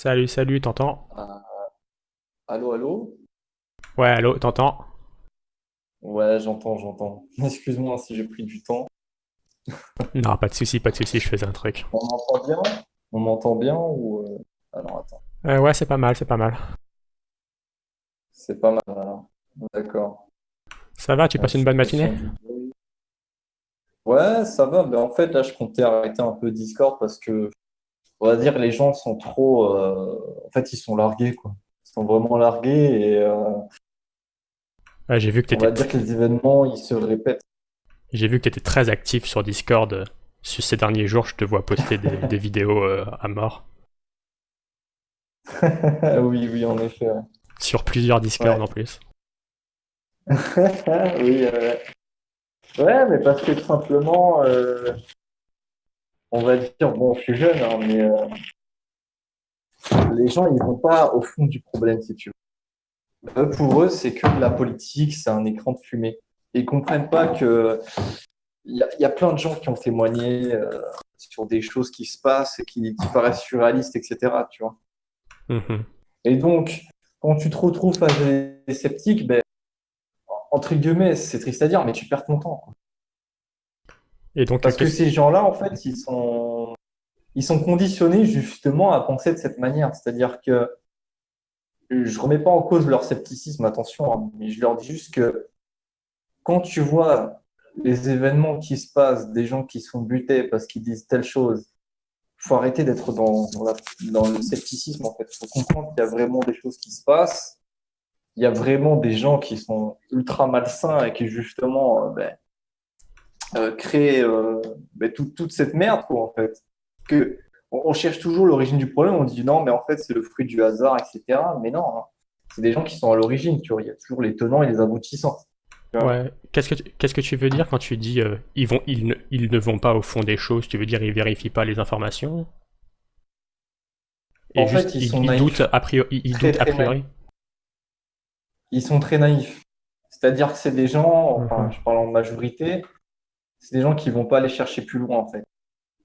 Salut, salut, t'entends? Ah, allô, allô? Ouais, allô, t'entends? Ouais, j'entends, j'entends. Excuse-moi si j'ai pris du temps. Non, pas de souci, pas de souci, je faisais un truc. On m'entend bien? On m'entend bien ou... euh, Alors attends, Euh, ouais, c'est pas mal, c'est pas mal. c'est pas mal alors. D'accord. Ça va, tu passes une bonne matinée? Ouais, ça va. Mais en fait, là, je comptais arrêter un peu Discord parce que, on va dire, les gens sont trop... euh, En fait, ils sont largués, quoi. Ils sont vraiment largués et euh, Ouais, j'ai vu que on va dire que les événements, ils se répètent. j'ai vu que t'étais très actif sur Discord. Sur ces derniers jours, je te vois poster des, des vidéos euh, à mort. Oui, oui, en effet. Ouais, Sur plusieurs Discord Ouais. en plus. Oui, euh, ouais, mais parce que tout simplement, euh, on va dire, bon, je suis jeune, hein, mais euh, les gens, ils vont pas au fond du problème, si tu veux. Eux, pour eux, c'est que la politique, c'est un écran de fumée. Ils comprennent pas que il y a, il y a plein de gens qui ont témoigné euh, sur des choses qui se passent et qui, qui paraissent surréalistes, etc., tu vois. Mhm. Et donc, quand tu te retrouves face à des sceptiques, ben, entre guillemets, c'est triste à dire, mais tu perds ton temps. quoi. Et donc, Parce que ces gens-là, en fait, ils sont, ils sont conditionnés justement à penser de cette manière. C'est-à-dire que je remets pas en cause leur scepticisme, attention, hein, mais je leur dis juste que quand tu vois les événements qui se passent, des gens qui sont butés parce qu'ils disent telle chose, faut arrêter d'être dans, dans, la- dans le scepticisme, en fait. faut comprendre qu'il y a vraiment des choses qui se passent. Il y a vraiment des gens qui sont ultra malsains et qui, justement, euh, ben, euh, créent euh, ben, tout- toute cette merde, quoi, en fait. Que, on, on cherche toujours l'origine du problème, on dit non, mais en fait, c'est le fruit du hasard, etc. Mais non, hein. c'est des gens qui sont à l'origine, tu vois. Il y a toujours les tenants et les aboutissants. ouais, qu'est-ce que tu, qu'est-ce que tu veux dire quand tu dis euh, ils vont, ils ne, ils ne vont pas au fond des choses? Tu veux dire ils vérifient pas les informations? Et En juste, fait, ils ils, sont ils naïfs. doutent a priori, ils Très, doutent a priori? Ils sont très naïfs. C'est-à-dire que c'est des gens, enfin, Mhm. je parle en majorité, c'est des gens qui vont pas aller chercher plus loin, en fait.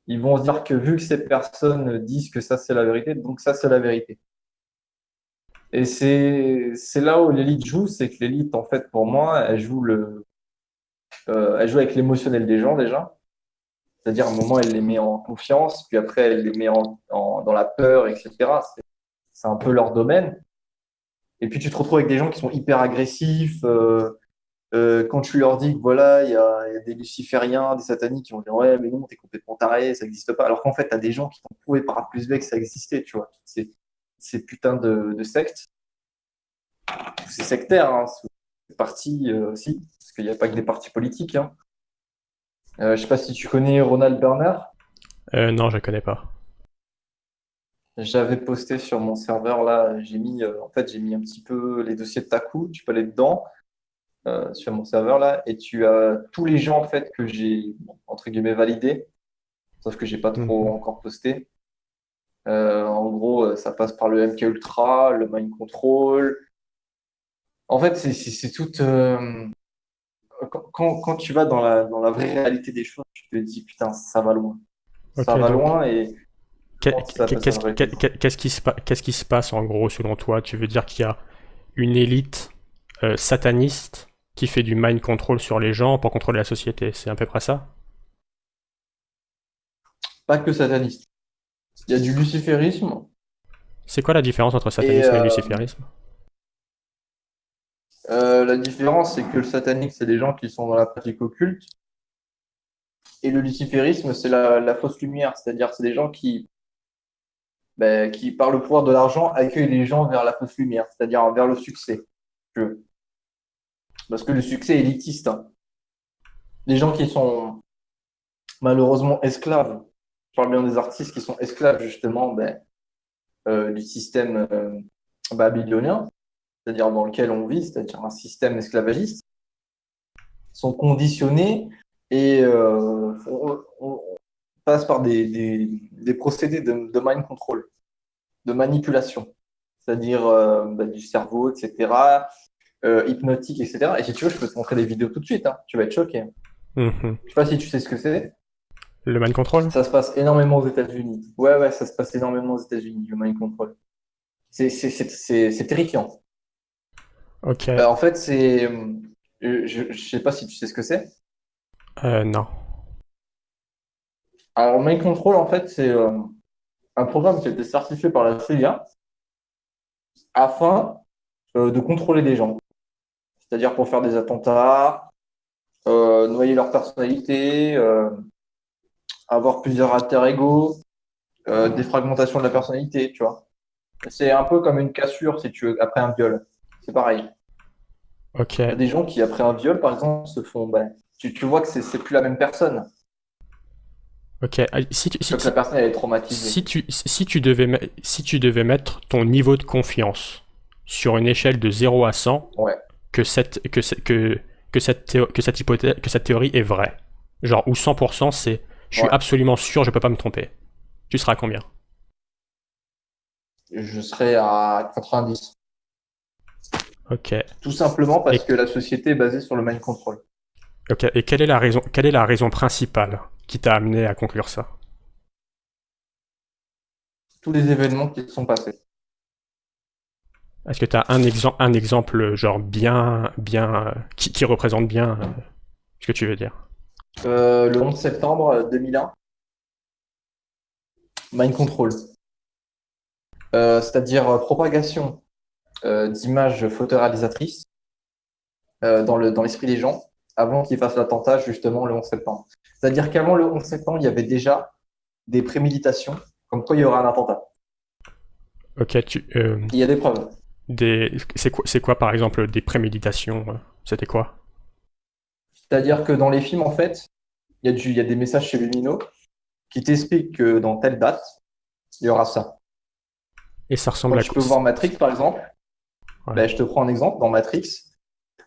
Ils vont se dire que vu que ces personnes disent que ça c'est la vérité, donc ça c'est la vérité. Et c'est là où l'élite joue, c'est que l'élite, en fait, pour moi, elle joue le, euh, elle joue avec l'émotionnel des gens déjà. C'est-à-dire, à un moment, elle les met en confiance, puis après, elle les met en, en- dans la peur, etc. C'est un peu leur domaine. Et puis, tu te retrouves avec des gens qui sont hyper agressifs. euh, euh, quand tu leur dis que voilà, il y a, il y a des lucifériens, des sataniques qui vont dire ouais, mais non, t'es complètement taré, ça n'existe pas. Alors qu'en fait, t'as des gens qui t'ont prouvé par A plus B que ça existait, tu vois. Ces, ces putains de, de sectes. C'est sectaire, hein, c'est parti euh, aussi, parce qu'il n'y a pas que des partis politiques. Hein. Euh, je sais pas si tu connais Ronald Berner. Euh, non, je connais pas. J'avais posté sur mon serveur là, j'ai mis en fait j'ai mis un petit peu les dossiers de Taku, tu peux aller dedans euh, sur mon serveur là et tu as tous les gens en fait que j'ai entre guillemets validés, sauf que j'ai pas trop Mhm. encore posté. Euh, en gros, euh, ça passe par le MK Ultra, le Mind Control. En fait, c'est tout euh, quand, quand quand tu vas dans la dans la vraie réalité des choses, tu te dis putain, ça va loin. Ça va donc loin et Qu'est-ce qui se qui se passe en gros selon toi? Tu veux dire qu'il y a une élite euh, sataniste qui fait du mind control sur les gens pour contrôler la société, c'est à peu près ça? Pas que sataniste. Il y a du luciférisme. C'est quoi la différence entre satanisme et euh, luciférisme? euh, la différence, c'est que le satanique, c'est des gens qui sont dans la pratique occulte. Et le luciférisme, c'est la, la fausse lumière. C'est-à-dire, c'est des gens qui, ben, qui, par le pouvoir de l'argent, accueillent les gens vers la fausse lumière, c'est-à-dire vers le succès. Parce que le succès est élitiste. hein. Les gens qui sont malheureusement esclaves, je parle bien des artistes qui sont esclaves, justement, ben, euh, du système euh, babylonien, c'est-à-dire dans lequel on vit, c'est-à-dire un système esclavagiste, sont conditionnés et euh, on, passe par des, procédés de, mind control, de manipulation, c'est-à-dire euh, bah, du cerveau, etc., euh, hypnotique, etc. Et si tu veux, je peux te montrer des vidéos tout de suite, hein. Tu vas être choqué. Mhm. Je sais pas si tu sais ce que c'est. Le mind control? Ça se passe énormément aux États-Unis. Ouais, ouais, ça se passe énormément aux États-Unis, le mind control. C'est terrifiant. Ok. Euh, en fait, c'est. euh, Je, je sais pas si tu sais ce que c'est. Euh, non. Alors, mind control, en fait, c'est euh, un programme qui a été certifié par la CIA afin euh, de contrôler des gens. C'est-à-dire pour faire des attentats, euh, noyer leur personnalité, euh, avoir plusieurs alter ego, euh, des fragmentations de la personnalité, tu vois. C'est un peu comme une cassure, si tu veux, après un viol. C'est pareil. Ok. Il y a des gens qui, après un viol, par exemple, se font. ben, tu, tu vois que c'est plus la même personne. Ok. Ah, Si tu, si, que la personne elle est traumatisée. si tu, si tu devais, si tu devais mettre ton niveau de confiance sur une échelle de 0 à 100, Ouais. Que cette, que, que, que cette, théo- que cette hypothèse, que cette théorie est vraie. Genre, où 100% c'est, je suis Ouais. absolument sûr, je peux pas me tromper. Tu seras à combien? Je serais à 90. Ok. Tout simplement parce Et- que la société est basée sur le mind control. Ok. Et quelle est la raison, quelle est la raison principale qui t'a amené à conclure ça? Tous les événements qui se sont passés. Est-ce que tu as un, exemple un exemple, genre, bien, bien, euh, qui, qui représente bien euh, ce que tu veux dire? Euh, le 11 septembre 2001, mind control. Euh, c'est-à-dire propagation euh, d'images photoréalisatrices dans le, dans l'esprit des gens avant qu'ils fassent l'attentat justement le 11 septembre. C'est-à-dire qu'avant le 11 septembre, il y avait déjà des préméditations comme quoi il y aura un attentat. Ok, tu, euh, Il y a des preuves. Des, c'est quoi, par exemple, des préméditations? euh, C'était quoi? C'est-à-dire que dans les films, en fait, il y a, du, il y a des messages subliminaux qui t'expliquent que dans telle date, il y aura ça. Et ça ressemble Quand à tu quoi? peux voir Matrix, par exemple, Ouais. ben, je te prends un exemple. Dans Matrix,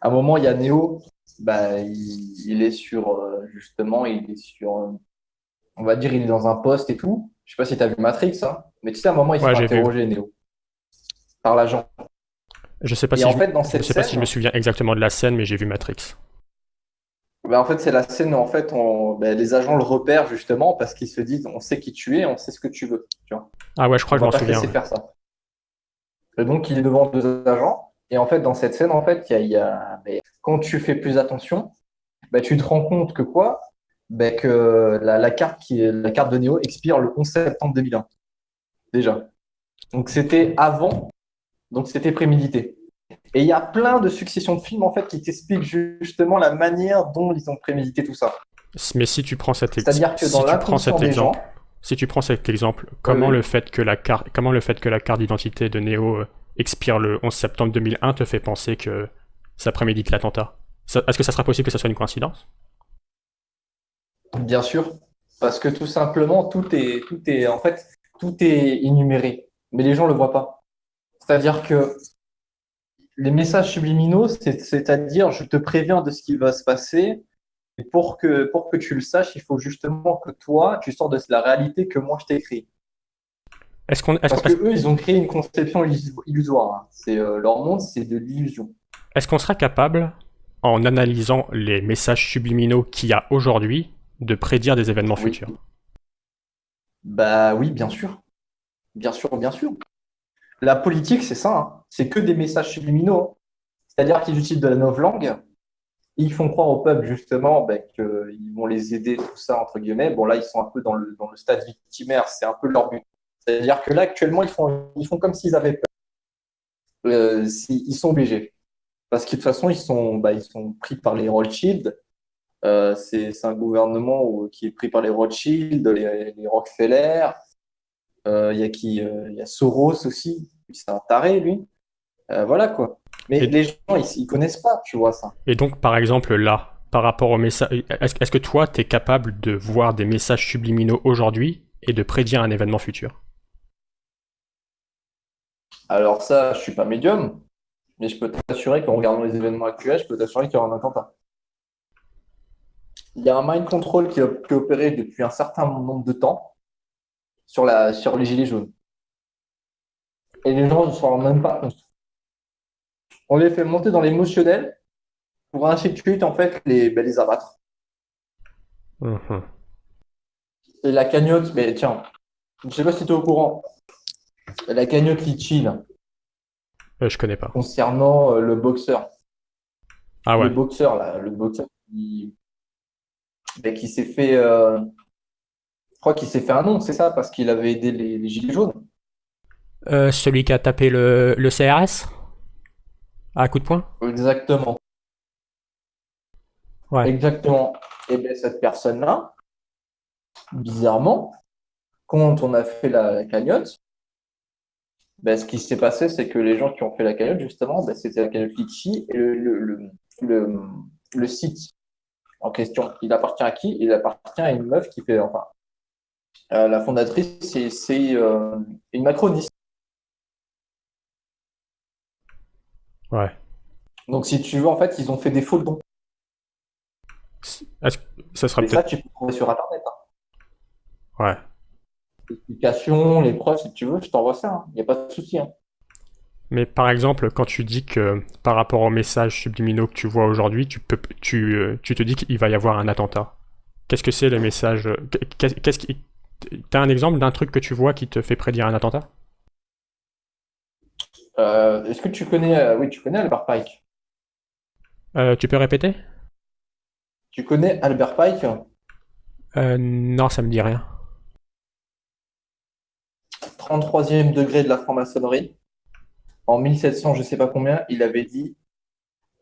à un moment, il y a Neo, ben, il, il est sur, euh, justement, il est sur, euh, on va dire, il est dans un poste et tout. Je sais pas si tu as vu Matrix, hein, mais tu sais, à un moment, il se Ouais, fait j'ai vu. interroger, Neo, par l'agent. Je sais pas Et si en je, fait, dans je cette sais pas si je me souviens exactement de la scène, mais j'ai vu Matrix. ben, en fait, c'est la scène où, en fait, on, ben, les agents le repèrent, justement, parce qu'ils se disent, on sait qui tu es, on sait ce que tu veux, tu vois. Ah ouais, je crois On que je m'en souviens. faire ça. Et donc, il est devant deux agents. Et en fait, dans cette scène, en fait, y a, y a- quand tu fais plus attention, bah, tu te rends compte que quoi? Bah, que la, la carte qui est, la carte de Neo expire le 11 septembre 2001. Déjà. Donc, c'était avant. Donc, c'était prémédité. Et il y a plein de successions de films, en fait, qui t'expliquent justement la manière dont ils ont prémédité tout ça. Mais si tu prends cet, ex- C'est-à-dire que si dans tu prends l'inconscient cet des gens, exemple, si tu prends cet exemple, comment oui. le fait que la carte, comment le fait que la carte d'identité de Neo euh, expire le 11 septembre 2001 te fait penser que ça prémédite l'attentat? Est-ce que ça sera possible que ça soit une coïncidence? Bien sûr, parce que tout simplement, tout est, tout est, en fait, tout est énuméré, mais les gens le voient pas. C'est-à-dire que les messages subliminaux, c'est- c'est-à-dire, je te préviens de ce qui va se passer, et pour que, pour que tu le saches, il faut justement que toi, tu sors de la réalité que moi je t'écris. Est-ce qu'on, est-ce Parce que eux, ils ont créé une conception illus- illusoire. hein. C'est euh, leur monde, c'est de l'illusion. est-ce qu'on sera capable, en analysant les messages subliminaux qu'il y a aujourd'hui, de prédire des événements Oui. futurs? Bah oui, bien sûr. Bien sûr, bien sûr. La politique, c'est ça. hein. C'est que des messages subliminaux. C'est-à-dire qu'ils utilisent de la novlangue. Ils font croire au peuple, justement, ben, qu'ils vont les aider, tout ça, entre guillemets. Bon, là, ils sont un peu dans le, dans le stade victimaire. C'est un peu leur but. C'est-à-dire que là, actuellement, ils font, ils font comme s'ils avaient peur. Euh, ils sont obligés. Parce que de toute façon, ils sont, bah, ils sont pris par les Rothschild. Euh, c'est un gouvernement où- qui est pris par les Rothschild, les, les Rockefeller. Euh, Il y a qui euh, Il y a Soros aussi. C'est un taré, lui. Euh, voilà quoi. Mais Et- les gens, ils, ils connaissent pas, tu vois ça. Et donc, par exemple, là, par rapport au message, est-ce, que toi, tu es capable de voir des messages subliminaux aujourd'hui et de prédire un événement futur? Alors ça, je suis pas médium, mais je peux t'assurer qu'en regardant les événements actuels, je peux t'assurer qu'il y aura un attentat. Il y a un mind control qui est opéré depuis un certain nombre de temps sur, la, sur les gilets jaunes. Et les gens ne s'en rendent même pas compte. On les fait monter dans l'émotionnel pour ainsi de suite, en fait, les, ben, les abattre. Mhm. Et la cagnotte, mais tiens, je sais pas si tu es au courant. La cagnotte Litchi, là, Euh, je connais pas. concernant euh, le boxeur. Ah ouais. Le boxeur, là, le boxeur qui, ben, qui s'est fait. euh, crois qu'il s'est fait un nom, c'est ça, parce qu'il avait aidé les, les Gilets jaunes. Euh, celui qui a tapé le, le CRS à coup de poing? Exactement. Ouais. Exactement. Et bien, cette personne-là, bizarrement, quand on a fait la, la cagnotte, ben, ce qui s'est passé, c'est que les gens qui ont fait la cagnotte, justement, ben, c'était la cagnotte Litchi et le, le, le, le, site en question. Il appartient à qui? Il appartient à une meuf qui fait, enfin, la fondatrice, c'est euh, une macroniste. Ouais. Donc, si tu veux, en fait, ils ont fait des faux dons. Ça sera ça, tu peux trouver sur Internet. hein. Ouais. L'explication, les preuves, si tu veux, je t'envoie ça. Il n'y a pas de souci. hein. Mais par exemple, quand tu dis que par rapport aux messages subliminaux que tu vois aujourd'hui, tu peux, tu, euh, tu te dis qu'il va y avoir un attentat. Qu'est-ce que c'est les messages euh, qu'est- Qu'est-ce qui. T'as un exemple d'un truc que tu vois qui te fait prédire un attentat? Euh, est-ce que tu connais, euh, oui, tu connais Albert Pike? Euh, tu peux répéter? Tu connais Albert Pike? Euh, non, ça me dit rien. 33e degré de la franc-maçonnerie. En 1700, je sais pas combien, il avait dit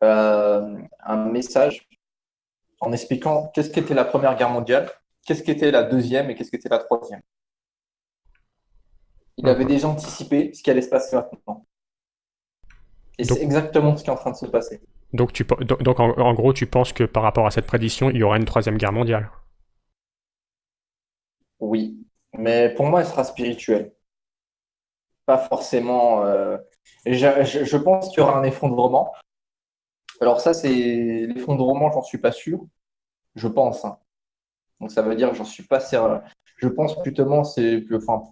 euh, un message en expliquant qu'est-ce qu'était la Première Guerre mondiale, qu'est-ce qu'était la Deuxième et qu'est-ce qu'était la Troisième? Il avait déjà anticipé ce qui allait se passer maintenant. Et c'est exactement ce qui est en train de se passer. Donc, tu, en, en gros, tu penses que par rapport à cette prédiction, il y aura une troisième guerre mondiale? Oui, mais pour moi, elle sera spirituelle. Pas forcément. euh, Je, je- je pense qu'il y aura un effondrement. Alors ça, c'est l'effondrement, j'en suis pas sûr. Je pense. hein. Donc ça veut dire que j'en suis pas certain. Je pense c'est, enfin,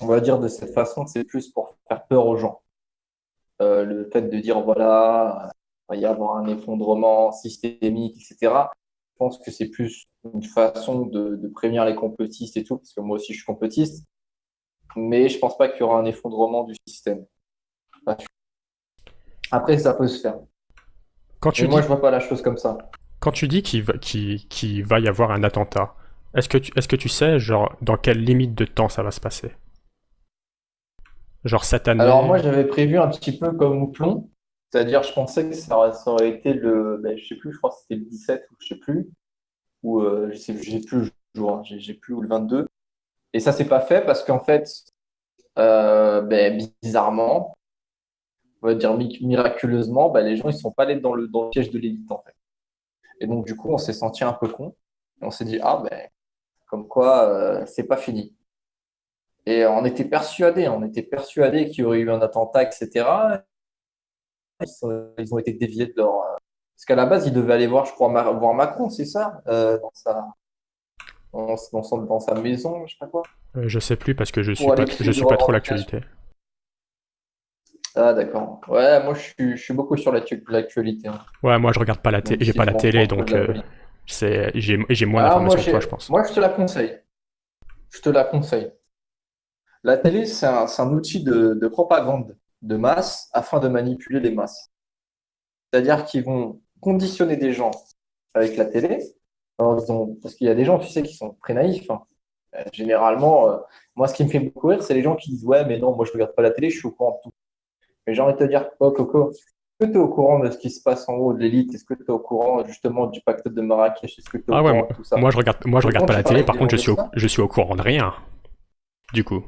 on va dire de cette façon, c'est plus pour faire peur aux gens. Euh, le fait de dire voilà, il va y avoir un effondrement systémique, etc. Je pense que c'est plus une façon de, de prévenir les complotistes et tout, parce que moi aussi je suis complotiste, mais je pense pas qu'il y aura un effondrement du système. Après, ça peut se faire. Quand tu Mais moi, je vois pas la chose comme ça. Quand tu dis qu'il va, va y avoir un attentat, est-ce que tu, sais, genre, dans quelle limite de temps ça va se passer? Genre cette année? Alors moi, j'avais prévu un petit peu comme Houplon, c'est-à-dire je pensais que ça aurait, ça aurait été le, ben, je sais plus, je crois que c'était le 17 ou je sais plus, ou euh, je sais, plus hein, j'ai plus ou le 22. Et ça s'est pas fait parce qu'en fait, euh, ben, bizarrement, on va dire mi- miraculeusement, ben, les gens ils sont pas allés dans le, dans le piège de l'élite en fait. Et donc du coup, on s'est senti un peu con. Et on s'est dit ah ben comme quoi euh, c'est pas fini. Et on était persuadés, on était persuadés qu'il y aurait eu un attentat, etc. Ils, sont- ils ont été déviés de leur. euh, Parce qu'à la base, ils devaient aller voir, je crois, voir Macron, c'est ça, euh, dans sa, dans, dans son- dans sa maison, je sais pas quoi. Euh, je sais plus parce que je suis pas, je suis pas trop l'actualité. Ah, d'accord. Ouais, moi, je suis, je suis beaucoup sur l'actu- l'actualité. hein. Ouais, moi je regarde pas la télé, j'ai si pas la télé, donc euh, j'ai, j'ai moins Ah, d'informations que j'ai- toi, je pense. moi, je te la conseille. Je te la conseille. La télé, c'est un, un outil de, de propagande de masse afin de manipuler les masses. C'est-à-dire qu'ils vont conditionner des gens avec la télé. Alors, ils ont- parce qu'il y a des gens, tu sais, qui sont très naïfs. hein. Euh, généralement, euh, moi, ce qui me fait beaucoup rire, c'est les gens qui disent Ouais, mais non, moi, je regarde pas la télé, je suis au courant de tout. Mais j'ai envie de te dire, oh, Coco, est-ce que tu es au courant de ce qui se passe en haut de l'élite? Est-ce que tu es au courant justement du pacte de Marrakech? Est-ce que tu es au Ah ouais, courant moi, de tout ça? moi, je regarde, moi je regarde pas la télé, par contre je suis, au, je suis au courant de rien. Du coup.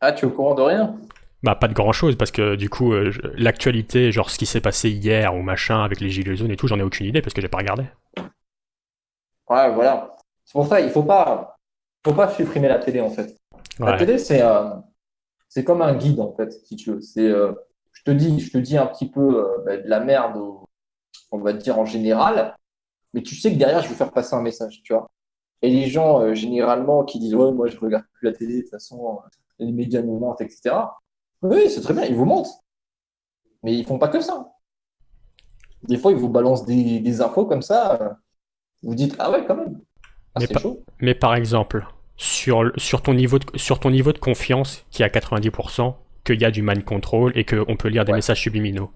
Ah, tu es au courant de rien? Bah pas de grand chose parce que du coup euh, l'actualité, genre ce qui s'est passé hier ou machin avec les gilets jaunes et tout, j'en ai aucune idée parce que j'ai pas regardé. Ouais, voilà. C'est pour ça, il faut pas, faut pas supprimer la télé en fait. La télé, c'est euh, c'est comme un guide en fait, si tu veux. C'est, euh, je te dis, je te dis un petit peu euh, bah, de la merde, on va dire en général, mais tu sais que derrière, je vais faire passer un message, tu vois. Et les gens, euh, généralement, qui disent, ouais, moi, je regarde plus la télé, de toute façon, euh, les médias nous mentent, etc. Oui, c'est très bien, ils vous mentent. Mais ils font pas que ça. Des fois, ils vous balancent des, des infos comme ça. vous dites, ah ouais, quand même. Ah, Mais chaud. Mais par exemple, sur, sur, ton niveau de, sur ton niveau de confiance qui est à 90%, qu'il y a du mind control et qu'on peut lire des Ouais. messages subliminaux.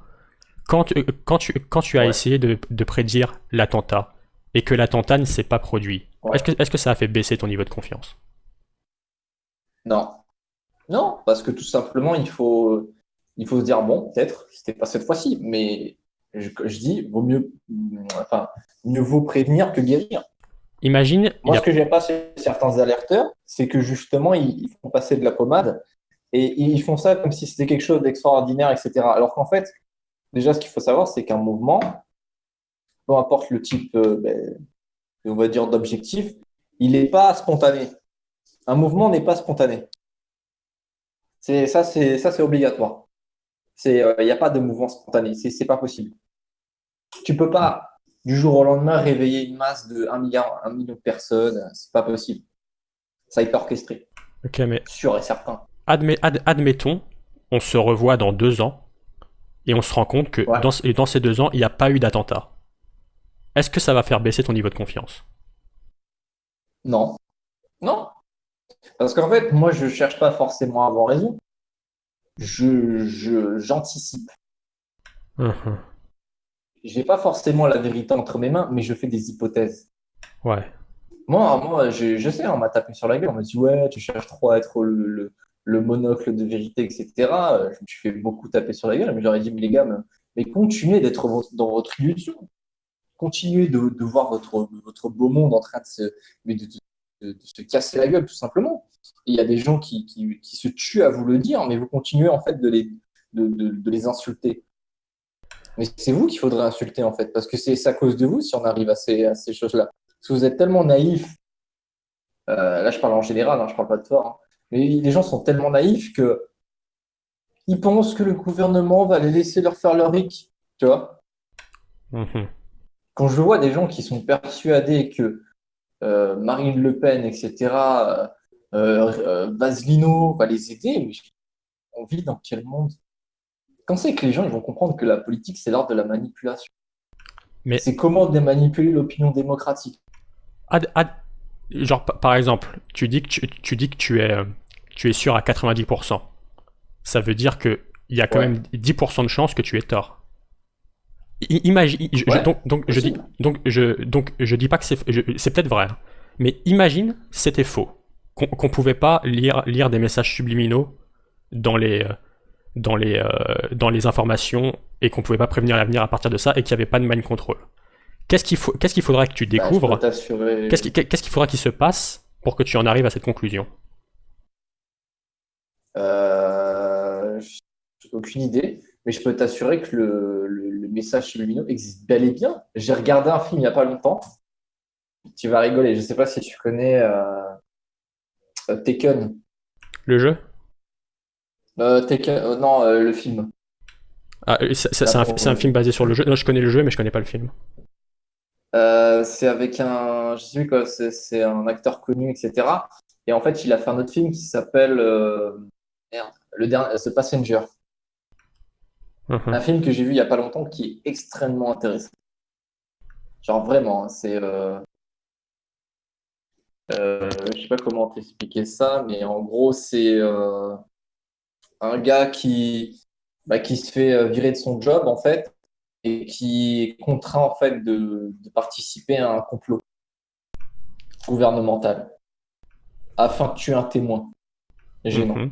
Quand, euh, quand, tu, quand tu as Ouais. essayé de, de prédire l'attentat et que l'attentat ne s'est pas produit, Ouais. est-ce que, est-ce que ça a fait baisser ton niveau de confiance? Non. Non, parce que tout simplement, il faut, il faut se dire, bon, peut-être, c'était pas cette fois-ci, mais je, je dis, vaut mieux, enfin, mieux vaut prévenir que guérir. Imagine, Moi, a- ce que j'aime pas chez certains alerteurs, c'est que justement, ils, ils font passer de la pommade et ils font ça comme si c'était quelque chose d'extraordinaire, etc. Alors qu'en fait, déjà, ce qu'il faut savoir, c'est qu'un mouvement, peu importe le type, euh, ben, on va dire, d'objectif, il n'est pas spontané. Un mouvement n'est pas spontané. C'est ça, c'est ça, c'est obligatoire. C'est, euh, il n'y a pas de mouvement spontané. C'est, c'est pas possible. Tu peux pas du jour au lendemain réveiller une masse de 1 milliard, 1 million de personnes. C'est pas possible. Ça a été orchestré, Ok, mais sûr et certain. Admet- ad- admettons, on se revoit dans deux ans et on se rend compte que Ouais. dans, ce- dans ces deux ans, il n'y a pas eu d'attentat. Est-ce que ça va faire baisser ton niveau de confiance? Non, non, parce qu'en fait, moi, je cherche pas forcément à avoir raison. Je, je, j'anticipe. Mhm. J'ai pas forcément la vérité entre mes mains, mais je fais des hypothèses. Ouais. Moi, moi je, je sais, on m'a tapé sur la gueule, on m'a dit, ouais, tu cherches trop à être le, le, le monocle de vérité, etc. Euh, Je me suis fait beaucoup taper sur la gueule, mais j'aurais dit, mais les gars, mais, continuez d'être dans votre illusion. Continuez de, voir votre, votre beau monde en train de se, de, se casser la gueule, tout simplement. Il y a des gens qui, qui, se tuent à vous le dire, mais vous continuez en fait de les, de, les insulter. Mais c'est vous qu'il faudrait insulter, en fait, parce que c'est à cause de vous si on arrive à ces, à ces choses-là. Parce vous êtes tellement naïf. Euh, là, je parle en général, hein, je parle pas de toi. hein. Mais les gens sont tellement naïfs que ils pensent que le gouvernement va les laisser leur faire leur ric. Tu vois? Mhm. Quand je vois des gens qui sont persuadés que euh, Marine Le Pen, etc., euh, euh, Vaselino va les aider, mais on vit dans quel monde? Quand c'est que les gens ils vont comprendre que la politique, c'est l'art de la manipulation? Mais- C'est comment de manipuler l'opinion démocratique. Ad- ad- genre, pa- par exemple, tu dis que tu, tu dis que tu es, euh, tu es sûr à 90%. Ça veut dire que il y a quand Ouais. même 10% de chances que tu aies tort. I- Imagine, je- Ouais, donc, donc je dis, donc je, donc je dis pas que c'est, c'est peut-être vrai, hein. mais imagine c'était faux, qu'on pouvait pas lire, lire des messages subliminaux dans les, euh, dans les, euh, dans les informations et qu'on pouvait pas prévenir l'avenir à partir de ça et qu'il n'y avait pas de mind control. Qu'est-ce qu'il faut, qu'est-ce qu'il faudrait que tu Bah, découvres t'assurer. Qu'est-ce qui- qu'est-ce qu'il faudra qu'il se passe pour que tu en arrives à cette conclusion Euh, aucune idée, mais je peux t'assurer que le, le, le message existe bel et bien. J'ai regardé un film il n'y a pas longtemps. Tu vas rigoler. Je ne sais pas si tu connais euh, euh, Taken. Le jeu Euh, Taken euh, non, le film. ah, c'est- un, c'est un film basé sur le jeu. Non, je connais le jeu, mais je connais pas le film. Euh, c'est avec un, je sais plus quoi, c'est un acteur connu, etc. Et en fait, il a fait un autre film qui s'appelle euh, le dernier, The Passenger. Mhm. Un film que j'ai vu il y a pas longtemps qui est extrêmement intéressant. Genre vraiment, hein, c'est euh, euh, je sais pas comment t'expliquer ça, mais en gros c'est euh, un gars qui bah, qui se fait euh, virer de son job en fait et qui est contraint en fait de, de participer à un complot gouvernemental afin de tuer un témoin gênant. Mhm.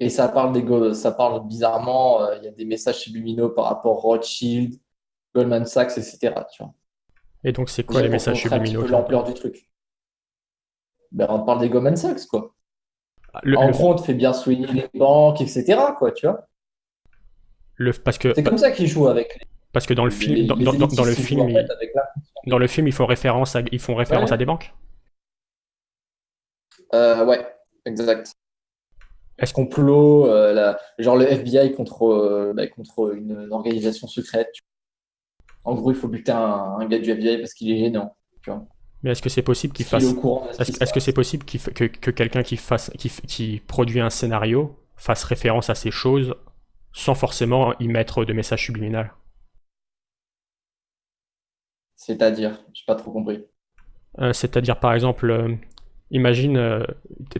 Et ça parle des ça parle bizarrement, euh, il y a des messages subliminaux par rapport à Rothschild, Goldman Sachs, etc. Tu vois. Et donc, c'est quoi les messages subliminaux l'ampleur du truc. Ben, on parle des Goldman Sachs, quoi. le, en le- gros, on te fait bien soigner les banques, etc. Quoi, tu vois. Le- parce que C'est comme ça qu'ils jouent avec les, parce que dans le film les dans, dans- dans- dans le film dans le film ils font référence à ils font référence Ouais. à des banques? Euh, ouais, exact. Est-ce qu'on complot, euh, la- genre le FBI contre, euh, bah, contre une, une organisation secrète. tu vois. En gros, il faut buter un, un gars du FBI parce qu'il est gênant. Mais est-ce que c'est possible qu'il fasse est ce Est-ce que c'est possible que, que quelqu'un qui, fasse, qui produit un scénario fasse référence à ces choses sans forcément y mettre de message subliminal C'est-à-dire, j'ai pas trop compris. Euh, C'est-à-dire, par exemple, euh, imagine, euh,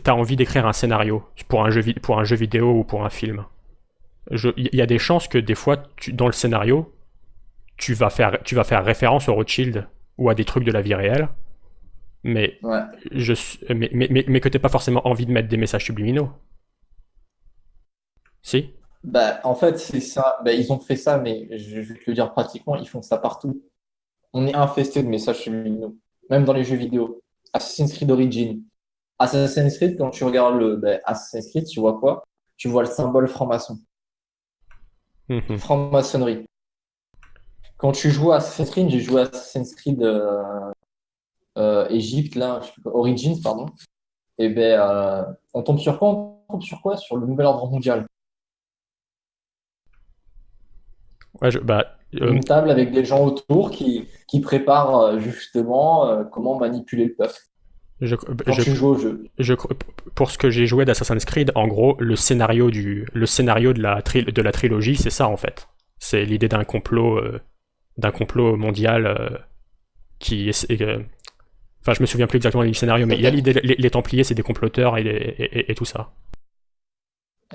t'as envie d'écrire un scénario pour un, jeu, pour un jeu vidéo ou pour un film. Il y a des chances que des fois, tu, dans le scénario, tu vas, faire, tu vas faire référence au Rothschild ou à des trucs de la vie réelle, mais, je, mais, mais, mais, mais que t'aies pas forcément envie de mettre des messages subliminaux. Si? Bah, En fait, c'est ça. Bah, ils ont fait ça, mais je vais te le dire pratiquement, ils font ça partout. On est infesté de messages subliminaux, même dans les jeux vidéo. Assassin's Creed Origin. Assassin's Creed, quand tu regardes le bah, Assassin's Creed, tu vois quoi? Tu vois le symbole franc-maçon. Mhm. Franc-maçonnerie. Quand tu joues à Assassin's Creed, j'ai joué à Assassin's Creed euh, euh, Egypte, là, Origins, pardon. Et ben, euh, on tombe sur quoi? On tombe sur quoi? Sur le nouvel ordre mondial. Bah, euh, Une table avec des gens autour qui, qui préparent euh, justement euh, comment manipuler le peuple. Je, Quand tu joues au jeu. Je, pour ce que j'ai joué d'Assassin's Creed, en gros, le scénario, du, le scénario de, la de la trilogie, c'est ça en fait. C'est l'idée d'un complot, d'un complot mondial qui est. enfin, je me souviens plus exactement du scénario, mais il y a l'idée les, Templiers, c'est des comploteurs et, et tout ça.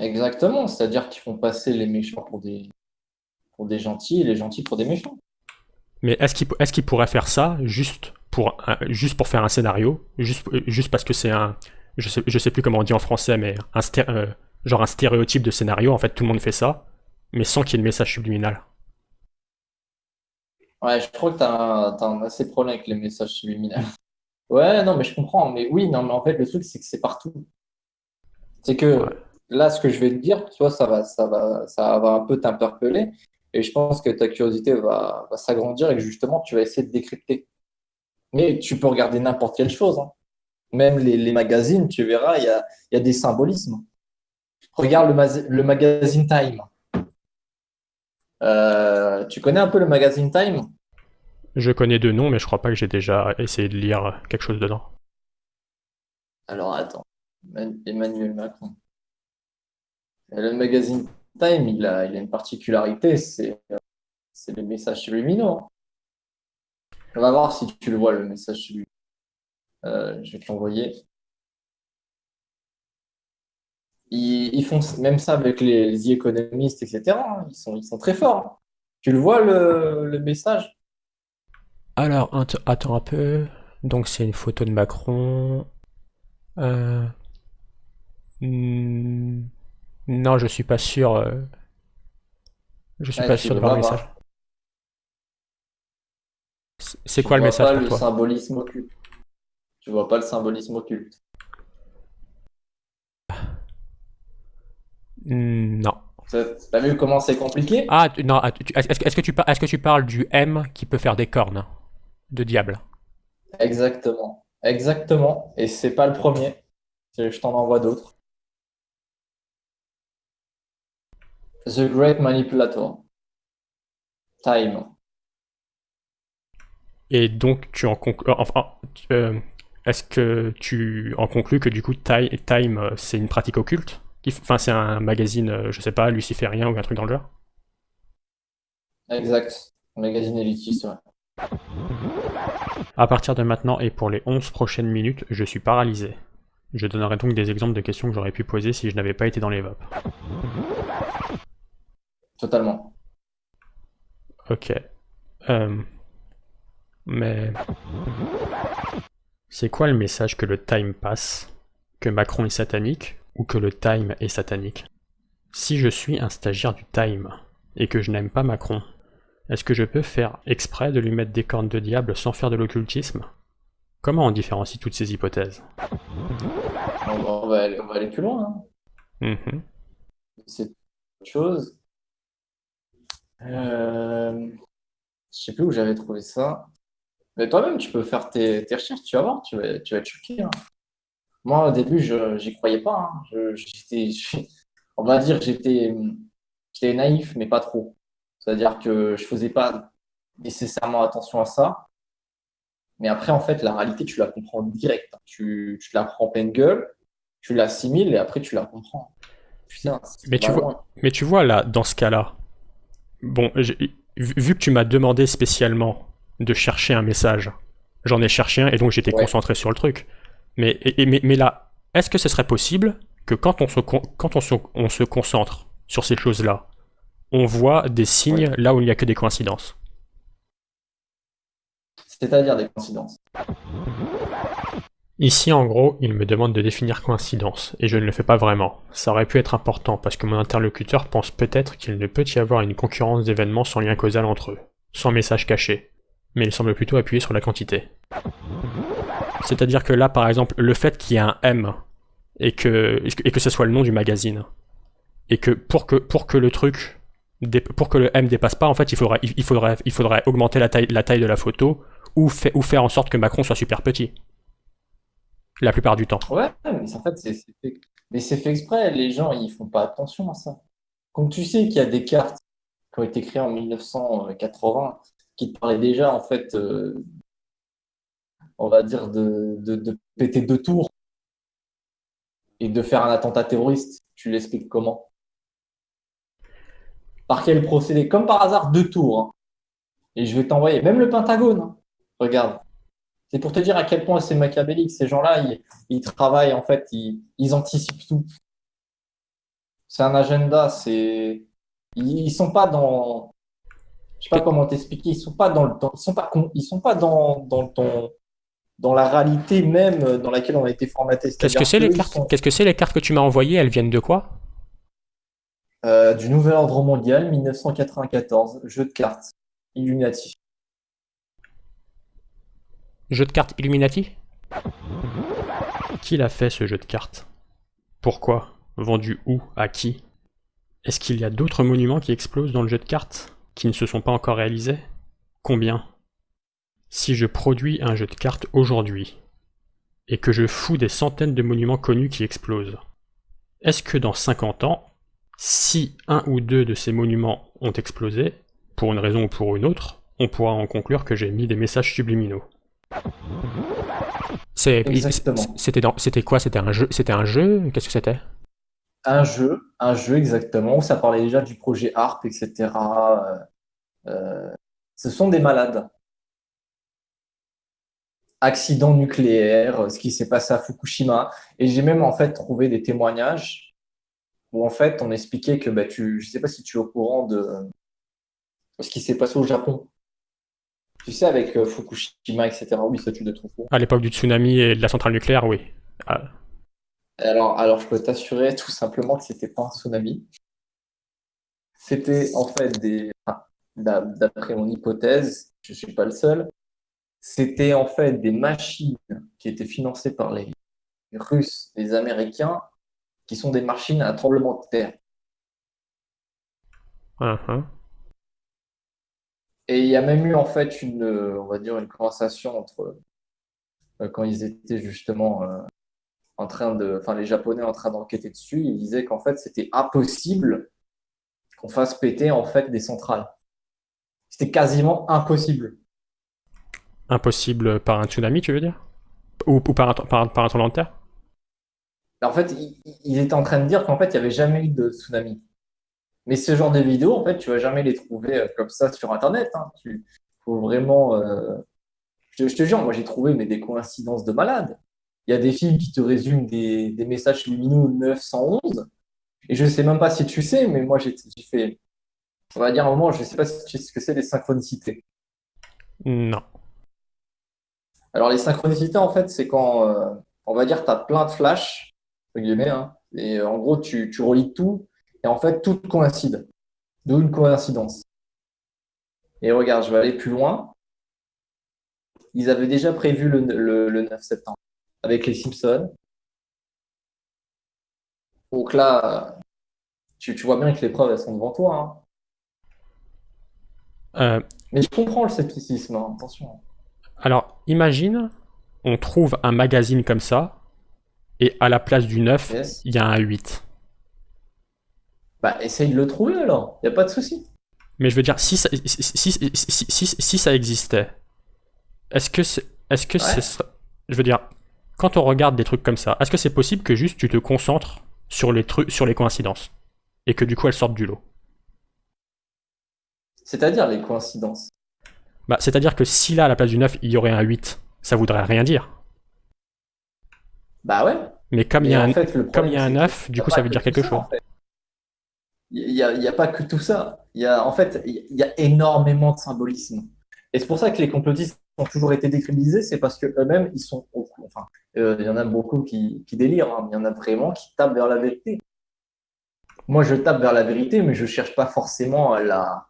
Exactement, c'est-à-dire qu'ils font passer les méchants pour des, pour des gentils et les gentils pour des méchants. Mais est-ce qu'il est pourrait faire ça juste pour, juste pour faire un scénario? Juste, juste parce que c'est un. Je sais, je sais plus comment on dit en français, mais un euh, genre un stéréotype de scénario. En fait, tout le monde fait ça, mais sans qu'il y ait de message subliminal. Ouais, je crois que tu as, un assez problème avec les messages subliminaux. Ouais, non, mais je comprends. Mais oui, non, mais en fait, le truc, c'est que c'est partout. C'est que là, ce que je vais te dire, tu vois, ça va, ça va, ça va un peu t'interpeller. Et je pense que ta curiosité va, s'agrandir et que justement, tu vas essayer de décrypter. Mais tu peux regarder n'importe quelle chose. Hein. Même les, magazines, tu verras, il y a, des symbolismes. Regarde le, magazine Time. Euh, tu connais un peu le magazine Time? Je connais deux noms, mais je crois pas que j'ai déjà essayé de lire quelque chose dedans. Alors attends, Emmanuel Macron. Le magazine Time, il a, une particularité, c'est les messages subliminaux. On va voir si tu le vois, le message subliminal. Euh, je vais te l'envoyer. Ils, font même ça avec les, économistes, etc. Hein. Ils, sont, ils sont très forts. Tu le vois, le, message? Alors, attends un peu. Donc, c'est une photo de Macron. Euh... Hmm. Non, je suis pas sûr. Euh, je suis pas sûr de voir le message. C'est quoi le message pas le symbolisme occulte. Tu vois pas le symbolisme occulte. Hmm, non. T'as vu comment c'est compliqué? Ah non, est-ce que, tu, est-ce que tu parles du M qui peut faire des cornes de diable? Exactement. Exactement. Et c'est pas le premier. Je t'en envoie d'autres. The Great Manipulator. Time. Et donc, tu en conclus. Euh, enfin, euh, est-ce que tu en conclus que du coup, Time, euh, c'est une pratique occulte Enfin, c'est un magazine, je sais pas, luciférien ou un truc dans le genre? Exact. Un magazine élitiste, ouais. À partir de maintenant et pour les 11 prochaines minutes, je suis paralysé. Je donnerai donc des exemples de questions que j'aurais pu poser si je n'avais pas été dans les VOP. Totalement. Ok. Euh, mais c'est quoi le message que le Time passe Que Macron est satanique ou que le Time est satanique? Si je suis un stagiaire du Time et que je n'aime pas Macron, est-ce que je peux faire exprès de lui mettre des cornes de diable sans faire de l'occultisme? Comment on différencie toutes ces hypothèses? On va, aller, plus loin. Hein. Mm-hmm. C'est autre chose. Euh, je sais plus où j'avais trouvé ça. Mais toi-même, tu peux faire tes, recherches, tu vas voir, tu vas, tu vas être choqué. Hein. Moi, au début, je n'y croyais pas. Hein. on va dire, j'étais, j'étais naïf, mais pas trop. C'est-à-dire que je faisais pas nécessairement attention à ça. Mais après, en fait, la réalité, tu la comprends direct. Tu, tu te la prends en pleine gueule, tu l'assimiles et après, tu la comprends. mais, tu vois, mais tu vois, là, dans ce cas-là, Bon, vu que tu m'as demandé spécialement de chercher un message, j'en ai cherché un et donc j'étais concentré sur le truc. Mais, et- mais, mais là, est-ce que ce serait possible que quand on se, quand on se, on se concentre sur ces choses-là, on voit des signes là où il n'y a que des coïncidences? C'est-à-dire des coïncidences. Ici, en gros, il me demande de définir coïncidence, et je ne le fais pas vraiment. Ça aurait pu être important, parce que mon interlocuteur pense peut-être qu'il ne peut y avoir une concurrence d'événements sans lien causal entre eux, sans message caché. Mais il semble plutôt appuyer sur la quantité. C'est-à-dire que là, par exemple, le fait qu'il y ait un M, et que, ce soit le nom du magazine, et que pour que, le truc, pour que le M dépasse pas, en fait, il faudrait, augmenter la taille, de la photo, ou faire en sorte que Macron soit super petit. La plupart du temps. Ouais, mais en fait, c'est fait... fait exprès. Les gens, ils font pas attention à ça. Comme tu sais qu'il y a des cartes qui ont été créées en 1980 qui te parlaient déjà, en fait, euh, on va dire, de, de, de péter deux tours et de faire un attentat terroriste. Tu l'expliques comment? Par quel procédé? Comme par hasard, deux tours. hein. Et je vais t'envoyer, même le Pentagone, hein. Regarde. C'est pour te dire à quel point c'est machiavélique. Ces gens-là, ils, ils travaillent, en fait, ils, ils anticipent tout. C'est un agenda, c'est. Ils, ils sont pas dans. Je sais pas comment t'expliquer, ils sont pas dans le temps, ils sont pas con- ils sont pas dans, dans le temps, dans la réalité même dans laquelle on a été formaté. Qu'est-ce que c'est les cartes sont, Qu'est-ce que c'est les cartes que tu m'as envoyées? Elles viennent de quoi? Euh, du Nouvel Ordre Mondial 1994, jeu de cartes, Illuminati. Jeu de cartes Illuminati Qui l'a fait ce jeu de cartes? Pourquoi? Vendu où? À qui? Est-ce qu'il y a d'autres monuments qui explosent dans le jeu de cartes? Qui ne se sont pas encore réalisés? Combien? Si je produis un jeu de cartes aujourd'hui et que je fous des centaines de monuments connus qui explosent, est-ce que dans 50 ans, si un ou deux de ces monuments ont explosé, pour une raison ou pour une autre, on pourra en conclure que j'ai mis des messages subliminaux? C'était dans, quoi? C'était un jeu C'était un jeu? Qu'est-ce que c'était? Un jeu, un jeu exactement, où ça parlait déjà du projet ARP, etc. Euh, euh, ce sont des malades. Accident nucléaire, euh, ce qui s'est passé à Fukushima. Et j'ai même en fait trouvé des témoignages où en fait on expliquait que bah, tu, je sais pas si tu es au courant de ce qui s'est passé au Japon. Tu sais, avec euh, Fukushima, etc. Oui, ça tu le trouves. À l'époque du tsunami et de la centrale nucléaire, oui. Ah, Alors, alors, je peux t'assurer tout simplement que c'était pas un tsunami. C'était en fait des, d'après mon hypothèse, je suis pas le seul, c'était en fait des machines qui étaient financées par les Russes, les Américains, qui sont des machines à tremblement de terre. ah, ah. Et il y a même eu en fait une, euh, on va dire, une conversation entre euh, quand ils étaient justement euh, en train de, enfin les Japonais en train d'enquêter dessus, ils disaient qu'en fait c'était impossible qu'on fasse péter en fait des centrales. C'était quasiment impossible. Impossible par un tsunami, tu veux dire? Ou, ou par, un, par, par un tremblement de terre? En fait, ils, ils étaient en train de dire qu'en fait il n'y avait jamais eu de tsunami. Mais ce genre de vidéos, en fait, tu vas jamais les trouver euh, comme ça sur Internet. Hein. Tu faut vraiment. euh, Je, te- je te jure, moi j'ai trouvé mais des coïncidences de malades. Il y a des films qui te résument des, des messages lumineux 911. Et je sais même pas si tu sais, mais moi j'ai fait. On va dire un moment, je sais pas si tu sais ce que c'est les synchronicités. Non. Alors les synchronicités, en fait, c'est quand, euh, on va dire, tu as plein de flashs, entre guillemets, hein, et en gros, tu, tu relis tout, et en fait, tout coïncide. D'où une coïncidence. Et regarde, je vais aller plus loin. Ils avaient déjà prévu le, le, le 9 septembre avec les Simpsons. Donc là, tu, tu vois bien que les preuves, elles sont devant toi. hein. Euh, Mais je comprends le scepticisme, hein, attention. alors, imagine, on trouve un magazine comme ça, et à la place du 9, Yes. il y a un 8. Bah, essaye de le trouver alors, il n'y a pas de souci. Mais je veux dire, si ça, si, si, si, si- si- si ça existait, est-ce que c'est, est-ce que Ouais. je veux dire, quand on regarde des trucs comme ça, est-ce que c'est possible que juste tu te concentres sur les trucs, sur les coïncidences, et que du coup elles sortent du lot? C'est-à-dire les coïncidences. Bah, c'est-à-dire que si là, à la place du 9, il y aurait un 8, ça voudrait rien dire. Bah ouais. Mais comme il y a un, fait, comme il y a un c'est que 9, du coup, ça veut dire quelque chose. en fait. Il n'y a, pas que tout ça. Il y a, en fait, il y a énormément de symbolisme. Et c'est pour ça que les complotistes ont toujours été décrédibilisés, c'est parce qu'eux-mêmes, ils sont, au- enfin, euh, il y en a beaucoup qui, qui délirent, hein, il y en a vraiment qui tapent vers la vérité. Moi, je tape vers la vérité, mais je cherche pas forcément à la,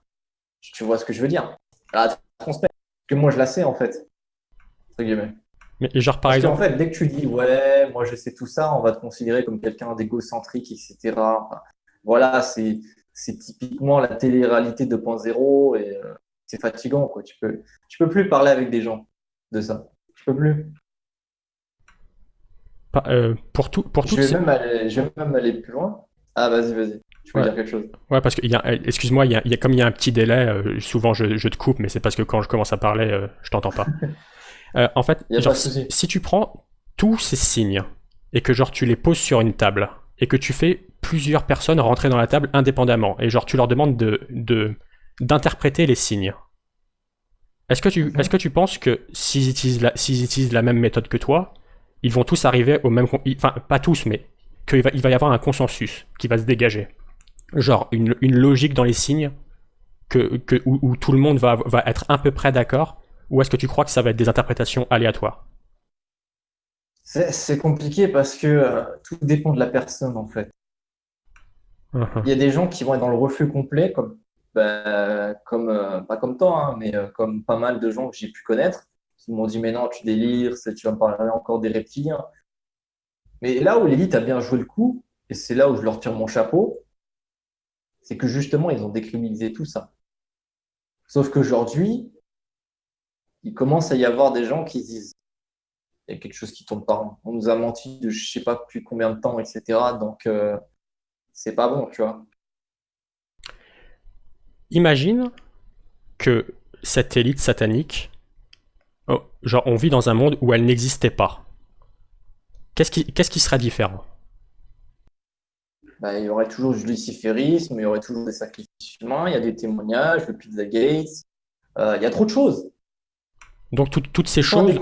tu vois ce que je veux dire, à la transmettre. Parce que moi, je la sais, en fait. Mais genre, par Parce exemple, fait, dès que tu dis, ouais, moi je sais tout ça, on va te considérer comme quelqu'un d'égocentrique, etc. Enfin, voilà, c'est, c'est typiquement la télé-réalité 2.0 et euh, c'est fatigant, quoi. Tu peux, tu peux plus parler avec des gens de ça. Tu peux plus. pas- euh, pour tout, pour Je vais même aller, je vais même aller plus loin. Ah, vas-y, vas-y. Tu Ouais. dire quelque chose? Ouais, parce que, il y a- euh, excuse-moi, il y a, il y a- comme il y a un petit délai, euh, souvent je, je te coupe, mais c'est parce que quand je commence à parler, je t'entends pas. En fait, genre, pas si, si tu prends tous ces signes et que genre tu les poses sur une table et que tu fais plusieurs personnes rentrer dans la table indépendamment et genre tu leur demandes de, de d'interpréter les signes. Est-ce que tu, Mhm. est-ce que tu penses que s'ils utilisent la, utilisent la même méthode que toi, ils vont tous arriver au même, enfin pas tous, mais qu'il va, il va y avoir un consensus qui va se dégager, genre une, une logique dans les signes que, que où, où tout le monde va, va être à peu près d'accord, ou est-ce que tu crois que ça va être des interprétations aléatoires? C'est, c'est compliqué parce que euh, tout dépend de la personne, en fait. Mhm. Il y a des gens qui vont être dans le refus complet, comme, bah, euh, pas comme toi, hein, mais euh, comme pas mal de gens que j'ai pu connaître, qui m'ont dit, mais non, tu délires, tu vas me parler encore des reptiliens. Mais là où l'élite a bien joué le coup, et c'est là où je leur tire mon chapeau, c'est que justement, ils ont décriminalisé tout ça. Sauf qu'aujourd'hui, il commence à y avoir des gens qui se disent, il y a quelque chose qui tourne pas. On nous a menti de je sais pas depuis combien de temps, etc. Donc, euh, c'est pas bon, tu vois. Imagine que cette élite satanique, oh, genre on vit dans un monde où elle n'existait pas. Qu'est-ce qui, qu'est-ce qui serait différent? Bah, il y aurait toujours du luciférisme, il y aurait toujours des sacrifices humains, il y a des témoignages, le Pizzagate, euh, il y a trop de choses. Donc tout- toutes ces choses,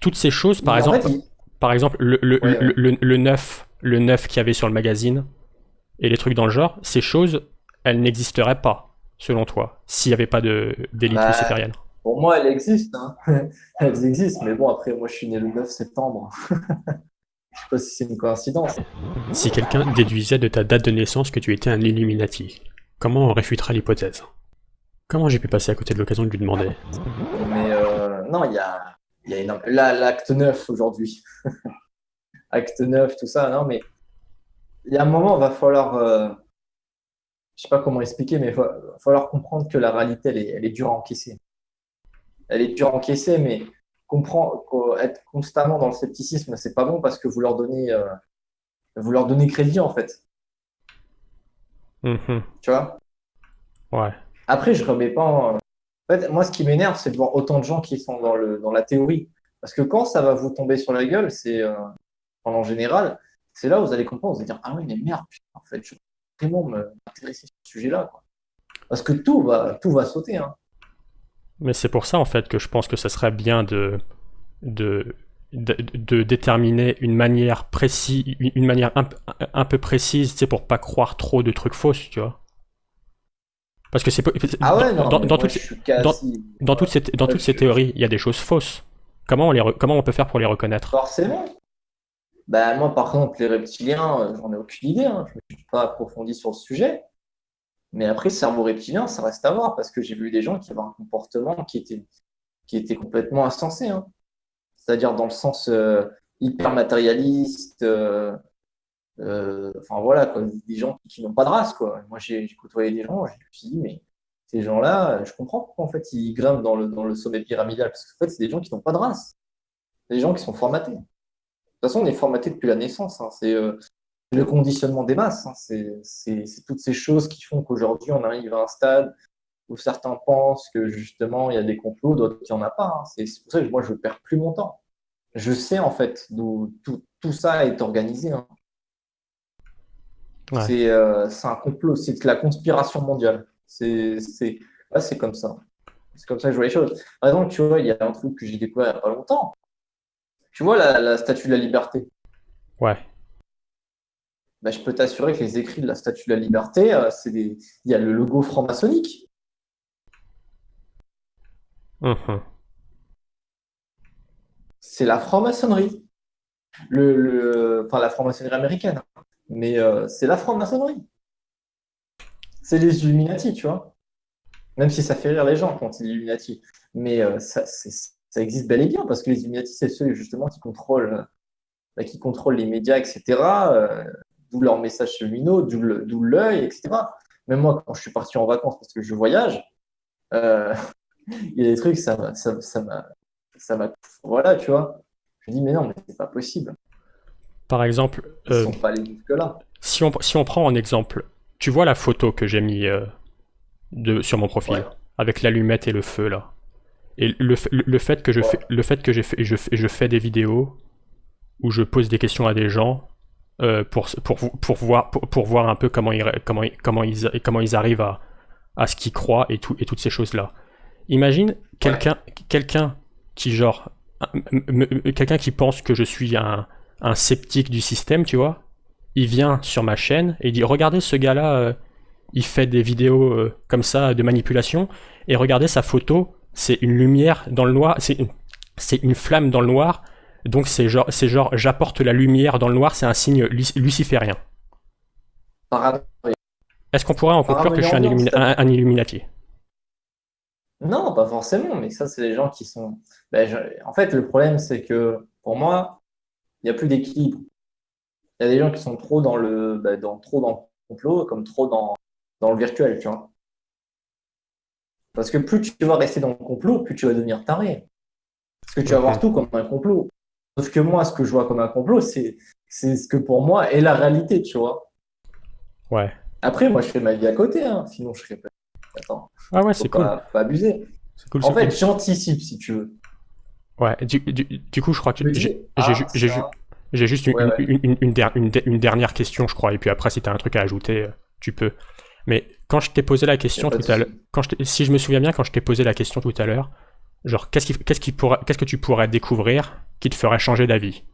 toutes ces choses, par Mais en exemple, fait, il- par exemple le, le, Ouais, le, le, le 9, le 9 qu'il y avait sur le magazine et les trucs dans le genre, ces choses, elles n'existeraient pas, selon toi, s'il n'y avait pas de d'élite Bah, luciférienne. pour moi, elles existent. Hein. Elles existent, mais bon, après, moi, je suis né le 9 septembre. Je sais pas si c'est une coïncidence. Si quelqu'un déduisait de ta date de naissance que tu étais un Illuminati, comment on réfutera l'hypothèse? Comment j'ai pu passer à côté de l'occasion de lui demander? Mais euh, non, il y a, y a énorme- Là, l'acte 9 aujourd'hui. acte 9, tout ça, non, mais il y a un moment, il va falloir. euh, Je sais pas comment expliquer, mais il va va falloir comprendre que la réalité, elle est, elle est dure à encaisser. Elle est dure à encaisser, mais comprendre, qu'au- être constamment dans le scepticisme, c'est pas bon parce que vous leur donnez, euh, vous leur donnez crédit, en fait. Mhm. Tu vois? Ouais. Après, je remets pas en... en fait, moi, ce qui m'énerve, c'est de voir autant de gens qui sont dans le, dans la théorie. Parce que quand ça va vous tomber sur la gueule, c'est, euh, en général, c'est là où vous allez comprendre, vous allez dire, ah oui, mais merde, putain, en fait, je vais vraiment m'intéresser sur ce sujet-là, quoi. Parce que tout va, tout va sauter, hein. Mais c'est pour ça en fait que je pense que ça serait bien de de, de, de déterminer une manière précise, une manière un, un peu précise, tu sais, pour pas croire trop de trucs fausses, tu vois. Parce que c'est Ah ouais, dans, toutes ces- suis quasi... dans toutes ces dans Ouais, toutes ces je- théories, il y a des choses fausses. Comment on les comment on peut faire pour les reconnaître? Forcément. Ben, moi, par exemple, les reptiliens, euh, j'en ai aucune idée, hein. Je ne me suis pas approfondi sur le sujet. Mais après, cerveau reptilien, ça reste à voir parce que j'ai vu des gens qui avaient un comportement qui était, qui était complètement insensé. hein. C'est-à-dire dans le sens euh, hyper matérialiste. euh, euh, enfin voilà, quoi, des gens qui, qui n'ont pas de race. Quoi. Moi, j'ai côtoyé des gens, je me suis dit, mais ces gens-là, je comprends pourquoi en fait ils grimpent dans le, dans le sommet pyramidal. Parce qu'en fait, c'est des gens qui n'ont pas de race. Des gens qui sont formatés. De toute façon, on est formaté depuis la naissance. hein. C'est euh, le conditionnement des masses. hein. C'est toutes ces choses qui font qu'aujourd'hui, on arrive à un stade où certains pensent que justement, il y a des complots, d'autres qu'il n'y en a pas. hein. C'est pour ça que moi, je ne perds plus mon temps. Je sais en fait d'où tout, tout ça est organisé. Ouais. C'est euh, c'est un complot, c'est la conspiration mondiale. C'est comme ça. C'est comme ça que je vois les choses. Par exemple, tu vois, il y a un truc que j'ai découvert il n'y a pas longtemps. Tu vois la, la statue de la liberté? Ouais. Bah, je peux t'assurer que les écrits de la statue de la liberté, euh, c'est des... il y a le logo franc-maçonnique. Mhm. C'est la franc-maçonnerie. Le, le... Enfin, la franc-maçonnerie américaine. Mais euh, c'est la franc-maçonnerie. C'est les Illuminati, tu vois. Même si ça fait rire les gens quand c'est Illuminati. Mais euh, ça, c'est- ça existe bel et bien parce que les Illuminati, c'est ceux justement qui contrôlent, bah, qui contrôlent les médias, etc. euh, d'où leurs messages subliminaux, d'où l'œil, etc. Même moi, quand je suis parti en vacances parce que je voyage, euh, il y a des trucs, ça m'a, ça, ça m'a, ça m'a, voilà, tu vois. Je me dis, mais non, mais c'est pas possible. Par exemple, Ils euh, sont pas allés jusque-là. si on, si on prend en exemple, tu vois la photo que j'ai mis euh, de, sur mon profil, Ouais. avec l'allumette et le feu là? Et le, le, le fait que je Ouais. fais, le fait que j'ai fait, je, je fais des vidéos où je pose des questions à des gens euh, pour, pour, pour, voir, pour, pour voir un peu comment ils, comment, comment ils, comment ils arrivent à, à ce qu'ils croient et, tout, et toutes ces choses-là. Imagine quelqu'un quelqu'un qui, genre, quelqu'un qui pense que je suis un, un sceptique du système, tu vois. Il vient sur ma chaîne et il dit Regardez ce gars-là, euh, il fait des vidéos euh, comme ça de manipulation, et regardez sa photo, c'est une lumière dans le noir, c'est une, flamme dans le noir, donc c'est genre, c'est genre j'apporte la lumière dans le noir, c'est un signe lu- luciférien. Est-ce qu'on pourrait en conclure que je suis un, Paranoïa, illumina- un- un Illuminati? Non, pas forcément, mais ça, c'est les gens qui sont. Ben, je- En fait, le problème, c'est que pour moi, il n'y a plus d'équilibre. Il y a des gens qui sont trop dans le, ben, dans, trop dans le complot, comme trop dans, dans le virtuel, tu vois. Parce que plus tu vas rester dans le complot, plus tu vas devenir taré. Parce que tu vas voir tout comme un complot. Sauf que moi, ce que je vois comme un complot, c'est ce que pour moi est la réalité, tu vois. Ouais. Après, moi, je fais ma vie à côté, hein, sinon je serais pas. Attends, Ah ouais, c'est cool. pas, pas abuser. C'est cool. En fait, cool. j'anticipe si tu veux. Ouais, du, du, du coup, je crois que j'ai ah, j'ai juste une, Ouais, ouais. une, une dernière question, je crois, et puis après, si tu as un truc à ajouter, euh, tu peux. Mais quand je t'ai posé la question tout à l'heure, si je me souviens bien, quand je t'ai posé la question tout à l'heure, genre, qu'est-ce qui, qu'est-ce qui pourrait, qu'est-ce que tu pourrais découvrir qui te ferait changer d'avis?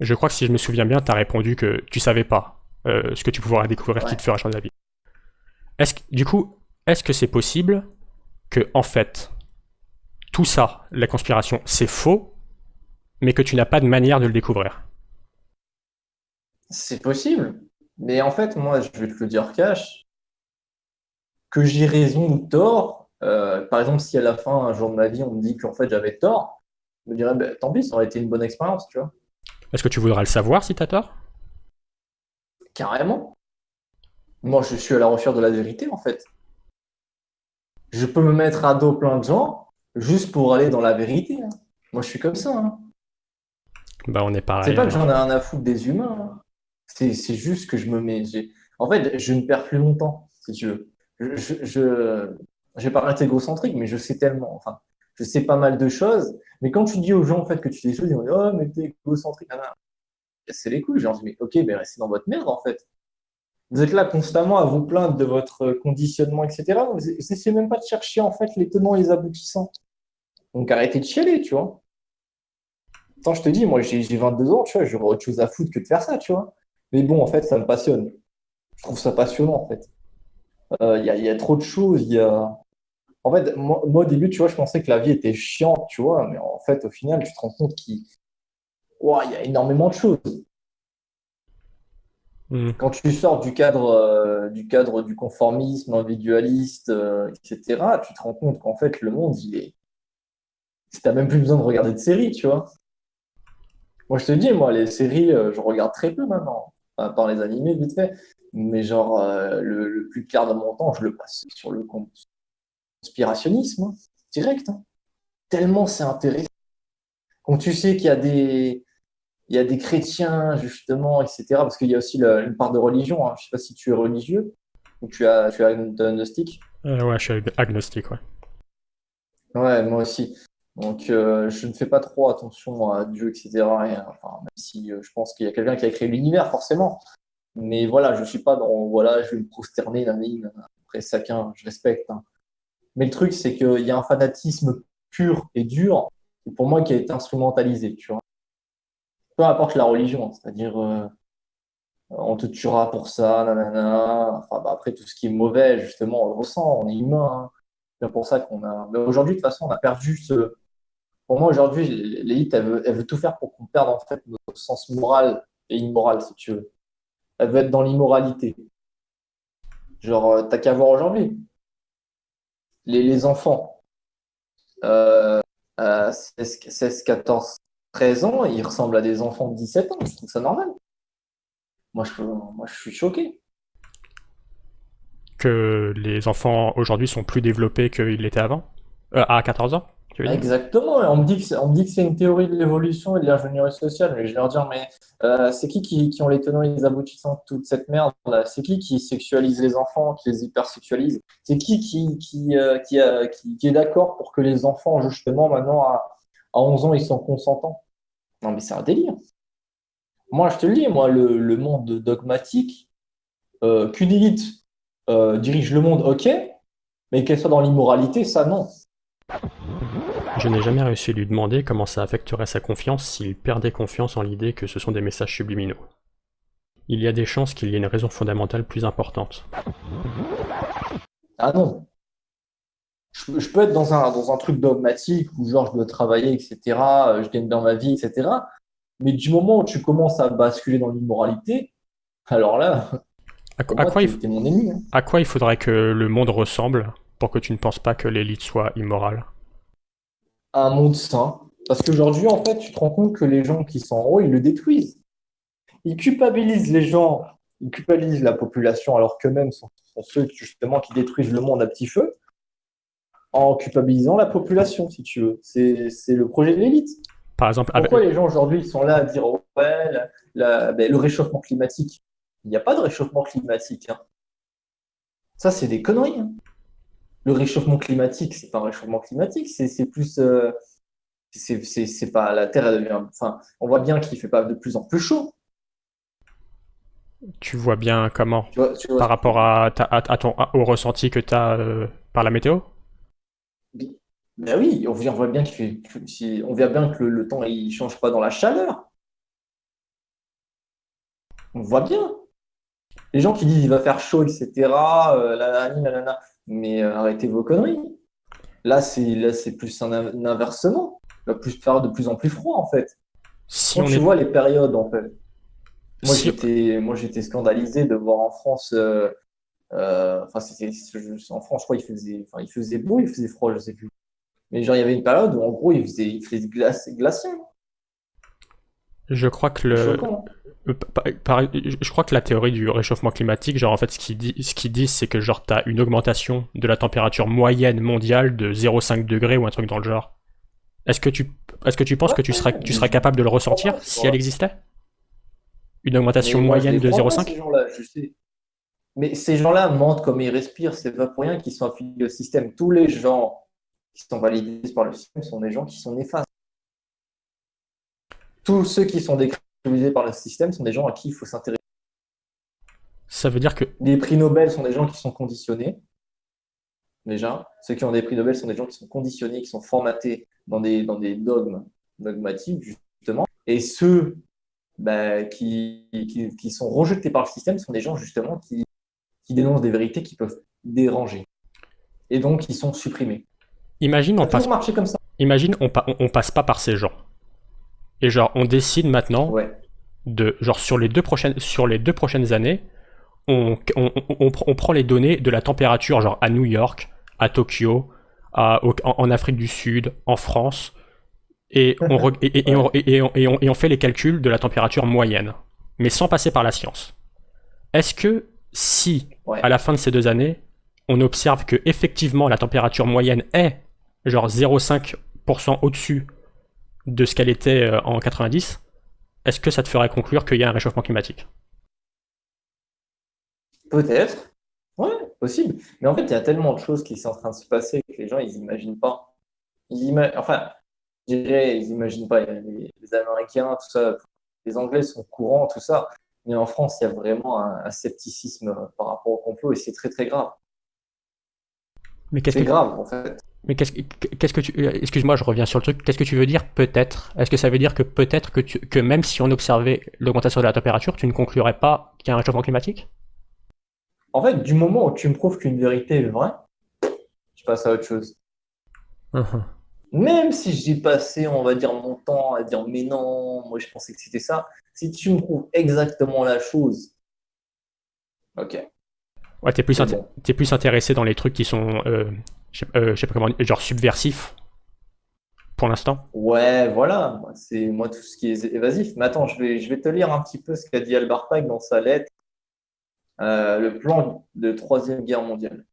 Je crois que si je me souviens bien, tu as répondu que tu savais pas euh, ce que tu pourrais découvrir qui te ferait changer d'avis. Est-ce du coup, est-ce que c'est possible que, en fait, tout ça, la conspiration, c'est faux, mais que tu n'as pas de manière de le découvrir? C'est possible. Mais en fait, moi, je vais te le dire cash, que j'ai raison ou tort. euh, par exemple, si à la fin, un jour de ma vie, on me dit qu'en fait j'avais tort, je me dirais, ben, tant pis, ça aurait été une bonne expérience, tu vois. Est-ce que tu voudras le savoir si t'as tort? Carrément. Moi, je suis à la recherche de la vérité, en fait. Je peux me mettre à dos plein de gens juste pour aller dans la vérité. hein. Moi, je suis comme ça. hein. Bah, on est C'est pareil. pas que alors. j'en ai rien à foutre des humains. hein. C'est c'est juste que je me mets. En fait, je ne perds plus longtemps, si tu veux. Je, vais pas être égocentrique, mais je sais tellement. Enfin, je sais pas mal de choses. Mais quand tu dis aux gens en fait que tu sais des choses, ils vont dire Oh, mais t'es égocentrique. nanana. C'est les couilles. J'ai envie, mais ok, mais restez dans votre merde en fait. Vous êtes là constamment à vous plaindre de votre conditionnement, etc. Vous n'essayez même pas de chercher en fait les tenants et les aboutissants. Donc arrêtez de chialer, tu vois. Attends, je te dis, moi j'ai j'ai 22 ans, tu vois, j'aurais autre chose à foutre que de faire ça, tu vois. Mais bon, en fait, ça me passionne. Je trouve ça passionnant, en fait. Euh, Il y a, il y a trop de choses. Y a... En fait, moi, moi, au début, tu vois, je pensais que la vie était chiante, tu vois, mais en fait, au final, tu te rends compte qu'il y a énormément de choses. Hmm. Quand tu sors du cadre, euh, du cadre du conformisme individualiste, euh, etc., tu te rends compte qu'en fait, le monde, il est. T'as même plus besoin de regarder de séries, tu vois. Moi, je te dis, moi, les séries, euh, je regarde très peu maintenant. À part les animés, vite fait. Mais genre, euh, le, le plus clair de mon temps, je le passe sur le conspirationnisme, hein, direct. hein. Tellement c'est intéressant. Quand tu sais qu'il y a des, il y a des chrétiens, justement, etc. Parce qu'il y a aussi la- une part de religion. Hein. Je sais pas si tu es religieux ou tu as, tu es agnostique. Euh, ouais, je suis ag- agnostique, ouais. Ouais, moi aussi. Donc, euh, je ne fais pas trop attention à Dieu, etc. Et, enfin, même si euh, je pense qu'il y a quelqu'un qui a créé l'univers, forcément. Mais voilà, je suis pas dans, voilà, je vais me prosterner, nanani, nanana. après chacun, je respecte. hein. Mais le truc, c'est qu'il y a un fanatisme pur et dur, pour moi, qui été instrumentalisé, tu vois. peu importe la religion, c'est-à-dire euh, on te tuera pour ça, nanana. Bah, après, tout ce qui est mauvais, justement, on le ressent, on est humain. hein. C'est pour ça qu'on a. Mais aujourd'hui, de toute façon, on a perdu ce. Pour moi, aujourd'hui, l'élite, elle veut, elle veut tout faire pour qu'on perde en fait notre sens moral et immoral, si tu veux. Elle veut être dans l'immoralité. Genre, euh, t'as qu'à voir aujourd'hui. Les, enfants, à 16, 16, 14, 13 ans, ils ressemblent à des enfants de 17 ans. Je trouve ça normal. Moi, je, moi, je suis choqué. Que les enfants aujourd'hui sont plus développés qu'ils l'étaient avant Euh, À 14 ans, Exactement. On me dit que c'est, une théorie de l'évolution et de l'ingénierie sociale. Mais je vais leur dire, mais euh, c'est qui, qui qui ont les tenants et les aboutissants de toute cette merde? C'est qui qui sexualise les enfants, qui les hypersexualise? C'est qui qui, euh, euh, est d'accord pour que les enfants, justement, maintenant, à, à 11 ans, ils sont consentants? Non, mais c'est un délire. Moi, je te le dis, moi, le, le monde dogmatique, qu'une élite dirige le monde, ok, mais qu'elle soit dans l'immoralité, ça, non. Je n'ai jamais réussi à lui demander comment ça affecterait sa confiance s'il perdait confiance en l'idée que ce sont des messages subliminaux. Il y a des chances qu'il y ait une raison fondamentale plus importante. Ah non. Je, je peux être dans un, dans un truc dogmatique où genre je dois travailler, etc., euh, je gagne dans ma vie, etc. Mais du moment où tu commences à basculer dans l'immoralité, alors là, À, pour à moi, quoi il, t'es f- t'es mon ennemi. hein. à quoi il faudrait que le monde ressemble pour que tu ne penses pas que l'élite soit immorale? Un monde sain. Parce qu'aujourd'hui, en fait, tu te rends compte que les gens qui sont en haut, ils le détruisent. Ils culpabilisent les gens, ils culpabilisent la population, alors qu'eux-mêmes sont, sont ceux justement qui détruisent le monde à petit feu, en culpabilisant la population, si tu veux. C'est, le projet de l'élite. Par exemple, avec- Pourquoi les gens aujourd'hui ils sont là à dire oh, ouais, la- la- ben, le réchauffement climatique? Il n'y a pas de réchauffement climatique. hein. Ça, c'est des conneries. hein. Le réchauffement climatique, c'est pas un réchauffement climatique, c'est plus. euh, c'est pas la Terre, elle devient. Enfin, on voit bien qu'il fait pas de plus en plus chaud. tu vois bien comment? Tu vois, tu vois. par rapport à, ta- à- à ton, au ressenti que tu as par la météo? Ben oui, on voit, bien qu'il fait. On voit bien que le, le temps il change pas dans la chaleur. On voit bien. Les gens qui disent il va faire chaud, etc. euh, la, la, la. Mais euh, arrêtez vos conneries. Là, c'est là, c'est plus un, un inversement. Il va plus faire de plus en plus froid, en fait. Si Quand on tu est... vois les périodes, en fait. Moi, Si- j'étais, moi, j'étais scandalisé de voir en France. euh, euh, enfin, c'était en France, je crois, il faisait, enfin, il faisait beau, il faisait froid, je sais plus. Mais genre, il y avait une période où, en gros, il faisait, il faisait glace, glacial. Je crois que le, Euh, je crois que la théorie du réchauffement climatique, genre en fait ce qu'ils dit, ce disent, c'est que genre t'as une augmentation de la température moyenne mondiale de 0,5 degrés ou un truc dans le genre. Est-ce que tu, est-ce que tu penses que tu serais, tu serais capable de le ressentir si elle existait? Une augmentation moi, moyenne de crois pas, 0,5 ces gens-là, je sais. Mais ces gens-là mentent comme ils respirent. C'est pas pour rien qu'ils sont affiliés au système. Tous les gens qui sont validés par le système sont des gens qui sont néfastes. Tous ceux qui sont par le système sont des gens à qui il faut s'intéresser. Ça veut dire que Les prix Nobel sont des gens qui sont conditionnés. Déjà, ceux qui ont des prix Nobel sont des gens qui sont conditionnés, qui sont formatés dans des, dans des dogmes dogmatiques, justement. Et ceux bah, qui, qui, qui sont rejetés par le système sont des gens, justement, qui, qui dénoncent des vérités qui peuvent déranger. Et donc, qui sont supprimés. imagine on passe, marché comme ça. imagine on, pa- on passe pas par ces gens. Et genre on décide maintenant Ouais. de genre sur les deux prochaines sur les deux prochaines années, on, on, on- on pr- on prend les données de la température genre à New York, à Tokyo, à- au- en, en Afrique du Sud, en France, et on, re- et, et- et on, et- et on- et on- et on fait les calculs de la température moyenne, mais sans passer par la science. Est-ce que si Ouais. à la fin de ces deux années, on observe que effectivement la température moyenne est genre 0,5% au-dessus de ce qu'elle était euh, en 90, est-ce que ça te ferait conclure qu'il y a un réchauffement climatique? Peut-être. Ouais, possible. Mais en fait, il y a tellement de choses qui sont en train de se passer que les gens, ils imaginent pas. Ils ima- Enfin, je dirais, ils imaginent pas. Les, les Américains, tout ça, les Anglais sont courants, tout ça. Mais en France, il y a vraiment un, un scepticisme par rapport au complot et c'est très, très grave. Mais qu'est-ce C'est que grave, en fait. Mais qu'est-ce que tu... Excuse-moi, je reviens sur le truc. Qu'est-ce que tu veux dire peut-être? Est-ce que ça veut dire que peut-être que, tu... que même si on observait l'augmentation de la température, tu ne conclurais pas qu'il y a un réchauffement climatique? En fait, du moment où tu me prouves qu'une vérité est vraie, je passe à autre chose. Mhm. Même si j'ai passé, on va dire, mon temps à dire mais non, moi je pensais que c'était ça. Si tu me prouves exactement la chose, ok. Ouais, t'es plus, bon. plus intéressé dans les trucs qui sont, euh, je sais euh, sais pas comment, genre subversifs, pour l'instant. Ouais, voilà, c'est moi tout ce qui est évasif. Mais attends, je vais, je vais te lire un petit peu ce qu'a dit Albert Pike dans sa lettre, euh, le plan de Troisième Guerre mondiale.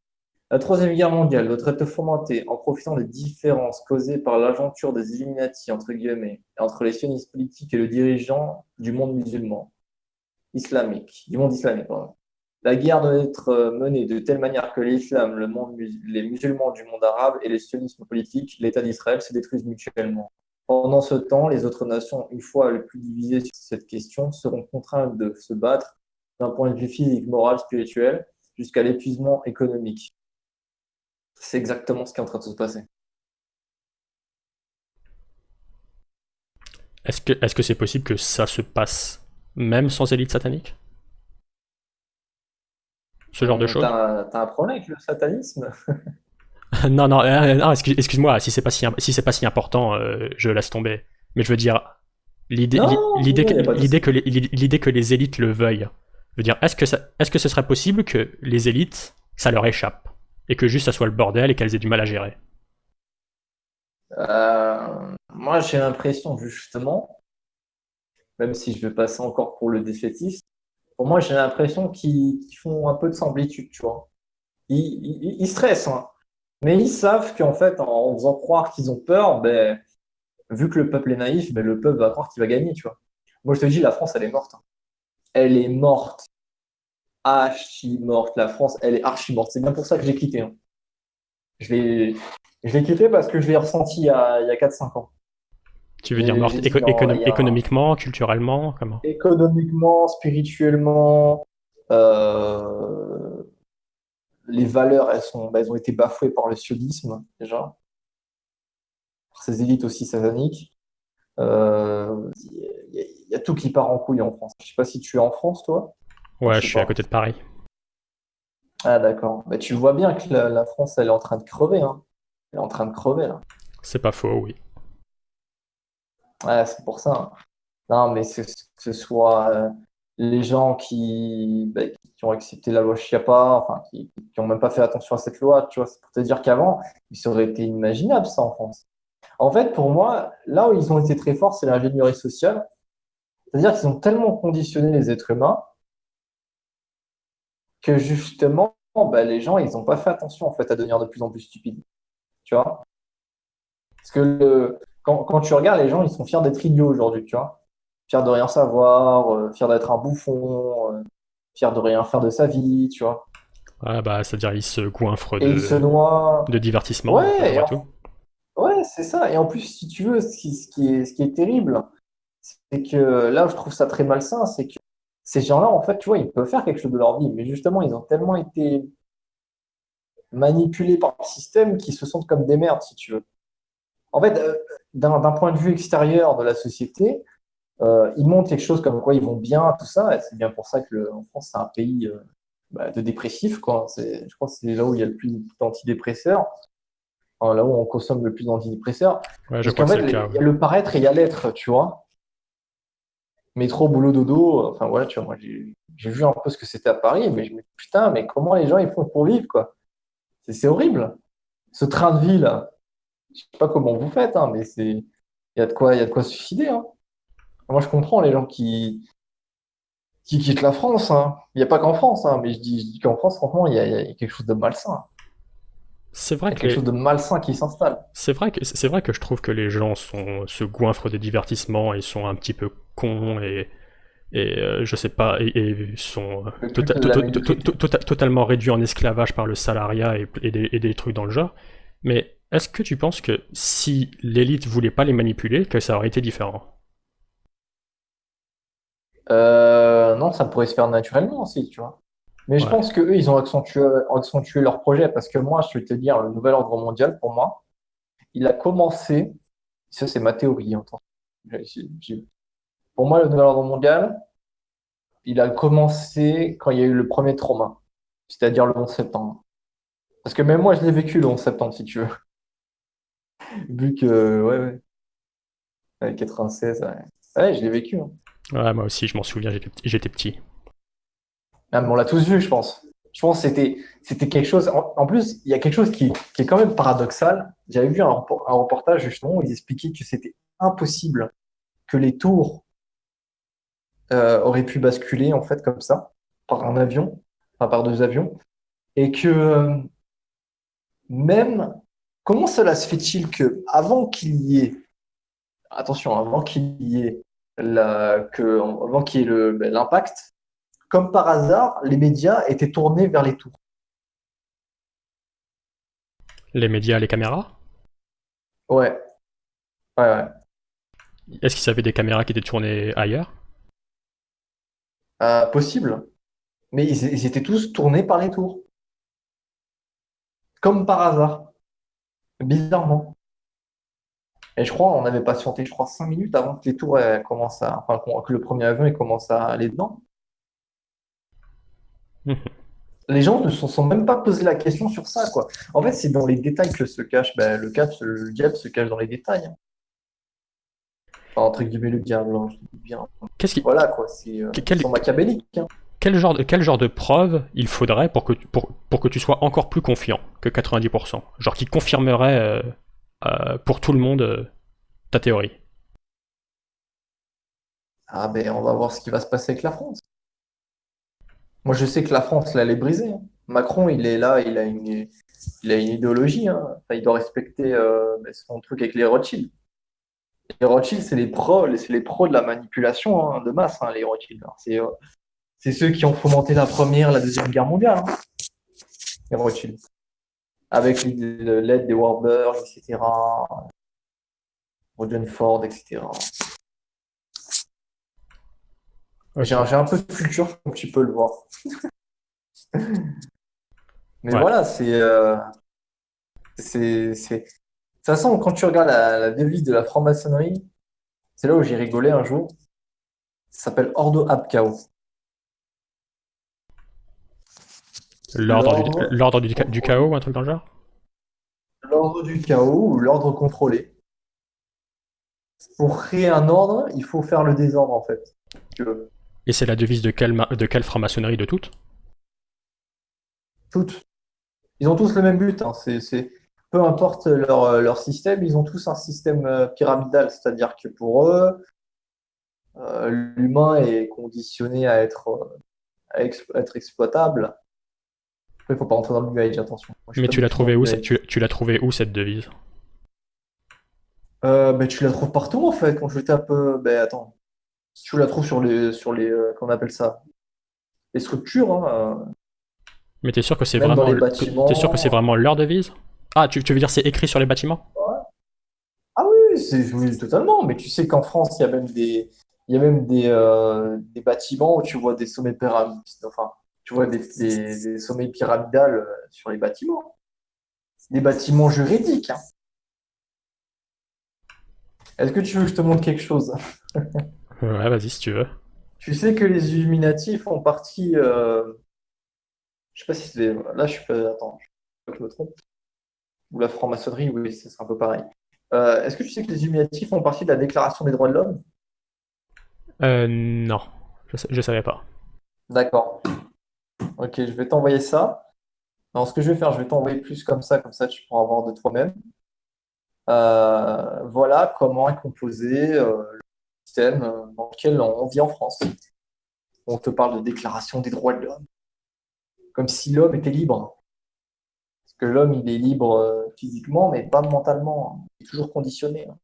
La Troisième Guerre mondiale doit être fomentée en profitant des différences causées par l'aventure des Illuminati, entre guillemets, entre les sionistes politiques et le dirigeant du monde musulman, islamique, du monde islamique, pardon. La guerre doit être euh, menée de telle manière que l'islam, les musulmans du monde arabe et les sionismes politiques, l'État d'Israël, se détruisent mutuellement. Pendant ce temps, les autres nations, une fois les plus divisées sur cette question, seront contraintes de se battre d'un point de vue physique, moral, spirituel, jusqu'à l'épuisement économique. C'est exactement ce qui est en train de se passer. Est-ce que c'est possible que ça se passe même sans élite satanique? Ce genre de choses T'as, un problème avec le satanisme? Non, non, euh, non, excuse- excuse-moi, si c'est pas si, si c'est pas si important, euh, je laisse tomber. Mais je veux dire, l'idée que, l'idée les, l'idée que les élites le veuillent, je veux dire, est-ce que, ça, est-ce que ce serait possible que les élites, ça leur échappe Et que juste ça soit le bordel et qu'elles aient du mal à gérer? Euh, moi, j'ai l'impression, justement, même si je vais passer encore pour le défaitiste, moi, j'ai l'impression qu'ils font un peu de semblitude, tu vois. Ils, stressent, hein. Mais ils savent qu'en fait, en faisant croire qu'ils ont peur, ben, vu que le peuple est naïf, ben, le peuple va croire qu'il va gagner, tu vois. Moi, je te dis, la France, elle est morte. hein. Elle est morte. Archi morte. La France, elle est archi morte. C'est bien pour ça que j'ai quitté. hein. Je l'ai, quitté parce que je l'ai ressenti il y a, a 4-5 ans. Tu veux Et dire morte éco- économ- a- économiquement, culturellement, comment? Économiquement, spirituellement, euh, les valeurs, elles sont, bah, elles ont été bafouées par le sionisme, déjà. Par ces élites aussi sataniques. Euh, Il y, a- il y a tout qui part en couille en France. Je sais pas si tu es en France, toi. Ouais, Je suis à côté de Paris. Ah, d'accord. Bah, tu vois bien que la, la France, elle est en train de crever. Hein. Elle est en train de crever, là. C'est pas faux, oui. Ouais, c'est pour ça. hein. Non, mais que ce soit euh, les gens qui, bah, qui ont accepté la loi Chiappa, enfin, qui n'ont même pas fait attention à cette loi, tu vois, c'est pour te dire qu'avant, ça aurait été inimaginable, ça, en France. En fait, pour moi, là où ils ont été très forts, c'est l'ingénierie sociale. C'est-à-dire qu'ils ont tellement conditionné les êtres humains que justement, bah, les gens, ils n'ont pas fait attention, en fait, à devenir de plus en plus stupides. Tu vois? Parce que le- quand, quand tu regardes, les gens, ils sont fiers d'être idiots aujourd'hui, tu vois. Fiers de rien savoir, euh, fiers d'être un bouffon, euh, fiers de rien faire de sa vie, tu vois. Ah bah, c'est-à-dire ils se goinfrent ils se de, noient. de divertissement, Ouais, après et en- tout. Ouais, c'est ça. Et en plus, si tu veux, ce qui, ce qui est, ce qui est terrible, c'est que là je trouve ça très malsain, c'est que ces gens-là, en fait, tu vois, ils peuvent faire quelque chose de leur vie, mais justement, ils ont tellement été manipulés par le système qu'ils se sentent comme des merdes, si tu veux. En fait, euh, d'un point de vue extérieur de la société, euh, ils montrent quelque chose comme quoi ils vont bien, tout ça, c'est bien pour ça que le- en France, c'est un pays euh, bah, de dépressifs, quoi. Je crois que c'est là où il y a le plus d'antidépresseurs, là où on consomme le plus d'antidépresseurs. Ouais, je Parce qu'en fait, il y a le paraître et il y a l'être, tu vois. Métro, boulot, dodo, enfin voilà, tu vois, moi j'ai vu un peu ce que c'était à Paris, mais je me dis, putain, mais comment les gens ils font pour vivre, quoi? C'est c'est horrible. Ce train de vie, là, je sais pas comment vous faites, hein, mais c'est, il y a de quoi, il y a de quoi se suicider, hein. Moi, je comprends les gens qui, qui quittent la France, hein. Il n'y a pas qu'en France, mais je dis, je dis qu'en France, franchement, il y a, il y a quelque chose de malsain. C'est Il y vrai a que quelque les- chose de malsain qui s'installe. C'est vrai que c'est vrai que je trouve que les gens sont se goinfrent de divertissement et sont un petit peu cons et et euh, je sais pas et, et sont Le tota- culte de la to- to- médiocrité. to- tota- totalement réduits en esclavage par le salariat et, et des, et des trucs dans le genre. Mais est-ce que tu penses que si l'élite voulait pas les manipuler, que ça aurait été différent? Euh, non, ça pourrait se faire naturellement aussi, tu vois. Mais je pense que eux, ils ont accentué, accentué leur projet parce que moi, je vais te dire, le nouvel ordre mondial, pour moi, il a commencé, ça c'est ma théorie, hein, pour moi, le nouvel ordre mondial, il a commencé quand il y a eu le premier trauma, c'est-à-dire le 11 septembre. Parce que même moi, je l'ai vécu le 11 septembre, si tu veux. Vu que, ouais, ouais. 96, ouais. je l'ai vécu. Hein. Ouais, moi aussi, je m'en souviens, j'étais petit. Ah, on l'a tous vu, je pense. Je pense que c'était, c'était quelque chose. En, plus, il y a quelque chose qui, est quand même paradoxal. J'avais vu un, un, reportage justement où ils expliquaient que c'était impossible que les tours euh, auraient pu basculer en fait comme ça par un avion, enfin par deux avions, et que euh, même comment cela se fait-il que avant qu'il y ait attention avant qu'il y ait la, que avant qu'il y ait le, ben, l'impact, comme par hasard, les médias étaient tournés vers les tours? Les médias, les caméras? Ouais. Ouais, ouais. Est-ce qu'ils avaient des caméras qui étaient tournées ailleurs? Euh, Possible. Mais ils, étaient tous tournés par les tours. Comme par hasard. Bizarrement. Et je crois, on avait patienté, je crois, 5 minutes avant que les tours commencent à. Enfin, que le premier avion commence à aller dedans. les gens ne se sont même pas posé la question sur ça, quoi. En fait, c'est dans les détails que se cache, ben, le, le diable se cache dans les détails. Hein entre guillemets le diable, hein, bien. Qu'est-ce qui... Voilà quoi, c'est euh, quel... machiavélique. Hein. Quel genre, de, quel genre de preuve il faudrait pour que, pour, pour que tu sois encore plus confiant que 90% Genre qui confirmerait euh, euh, pour tout le monde ta théorie Ah ben on va voir ce qui va se passer avec la France. Moi je sais que la France là elle est brisée. Hein. Macron il est là, il a une, il a une idéologie. il doit respecter ben, son truc avec les Rothschild. Les Rothschild, c'est les pros, c'est les pros de la manipulation hein, de masse, hein, les Rothschild. Euh, c'est, ceux qui ont fomenté la première, la deuxième guerre mondiale, hein, les Rothschild. Avec l'aide des Warburg, etc. Roger Ford, etc. J'ai, un, peu de culture, comme tu peux le voir. Mais voilà, c'est, euh, c'est, de toute façon, quand tu regardes la, devise de la franc-maçonnerie, c'est là où j'ai rigolé un jour. Ça s'appelle Ordo Ab Chaos. L'ordre du, chaos ou un truc dans le genre? L'ordre du chaos ou l'ordre contrôlé. Pour créer un ordre, il faut faire le désordre en fait. Et c'est la devise de quelle, de quelle franc-maçonnerie de toutes? Toutes. Ils ont tous le même but. Hein. C'est peu importe leur, système, ils ont tous un système euh, pyramidal, c'est-à-dire que pour eux, euh, l'humain est conditionné à être, euh, être exploitable. Il ne faut pas rentrer dans le Age, attention. Mais tu l'as trouvé où, tu, tu l'as trouvé où cette devise? Ben, tu la trouves partout en fait. Quand je tape, ben attends, tu la trouves sur les, sur les, qu'on appelle ça, les structures. Hein, Mais t'es sûr que c'est vraiment, es sûr que c'est vraiment leur devise? Ah, tu, veux dire c'est écrit sur les bâtiments? Ah oui, c'est totalement. Mais tu sais qu'en France, il y a même des, il y a même des, euh, des bâtiments où tu vois des sommets pyramides. Enfin, tu vois des, sommets pyramidales euh, sur les bâtiments. Des bâtiments juridiques. Hein. Est-ce que tu veux que je te montre quelque chose? Ouais, vas-y si tu veux. Tu sais que les Illuminati font partie. Euh... Je sais pas si c'est. Là, je suis pas. Attends, je me trompe ou la franc-maçonnerie, oui, c'est un peu pareil. Euh, est-ce que tu sais que les Illuminati font partie de la Déclaration des droits de l'homme? Euh, Non, je ne savais pas. D'accord. Ok, je vais t'envoyer ça. Alors, ce que je vais faire, je vais t'envoyer plus comme ça, comme ça tu pourras voir de toi-même. Euh, voilà comment est composé le système dans lequel on vit en France. On te parle de déclaration des droits de l'homme, comme si l'homme était libre que l'homme, il est libre euh, physiquement, mais pas mentalement. Il est toujours conditionné. Hein.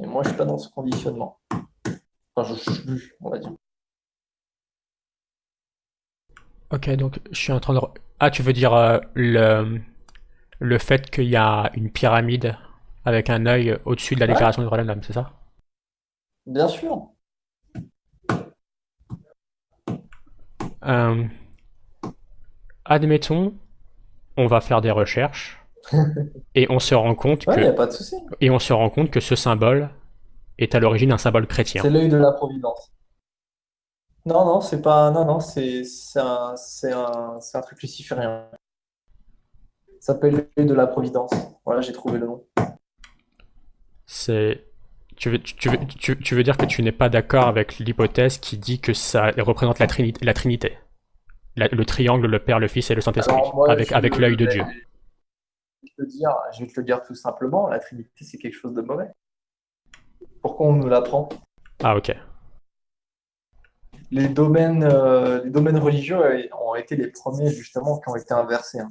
Et moi, je suis pas dans ce conditionnement. Enfin, je suis on va dire. Ok, donc je suis en train de... Ah, tu veux dire euh, le, le fait qu'il y a une pyramide avec un œil au-dessus de la déclaration du droit de l'homme, c'est ça? Bien sûr. Euh, admettons on va faire des recherches Et on se rend compte Ouais, que y a pas de souci. et on se rend compte que ce symbole est à l'origine un symbole chrétien. C'est l'œil de la providence. Non, non, c'est pas. Non, non, c'est c'est un, c'est un, c'est un truc luciférien. Ça s'appelle l'œil de la providence. Voilà, j'ai trouvé le nom. C'est tu veux, tu, veux, tu, tu veux dire que tu n'es pas d'accord avec l'hypothèse qui dit que ça représente la, trinité, la Trinité, La- le triangle, le Père, le Fils et le Saint-Esprit, Alors, moi, avec, je- avec l'œil de Dieu. Je vais, te dire, je vais te le dire tout simplement, la Trinité, c'est quelque chose de mauvais. Pourquoi on nous l'apprend? Ah ok. Les domaines, euh, les domaines religieux euh, ont été les premiers, justement, qui ont été inversés. hein.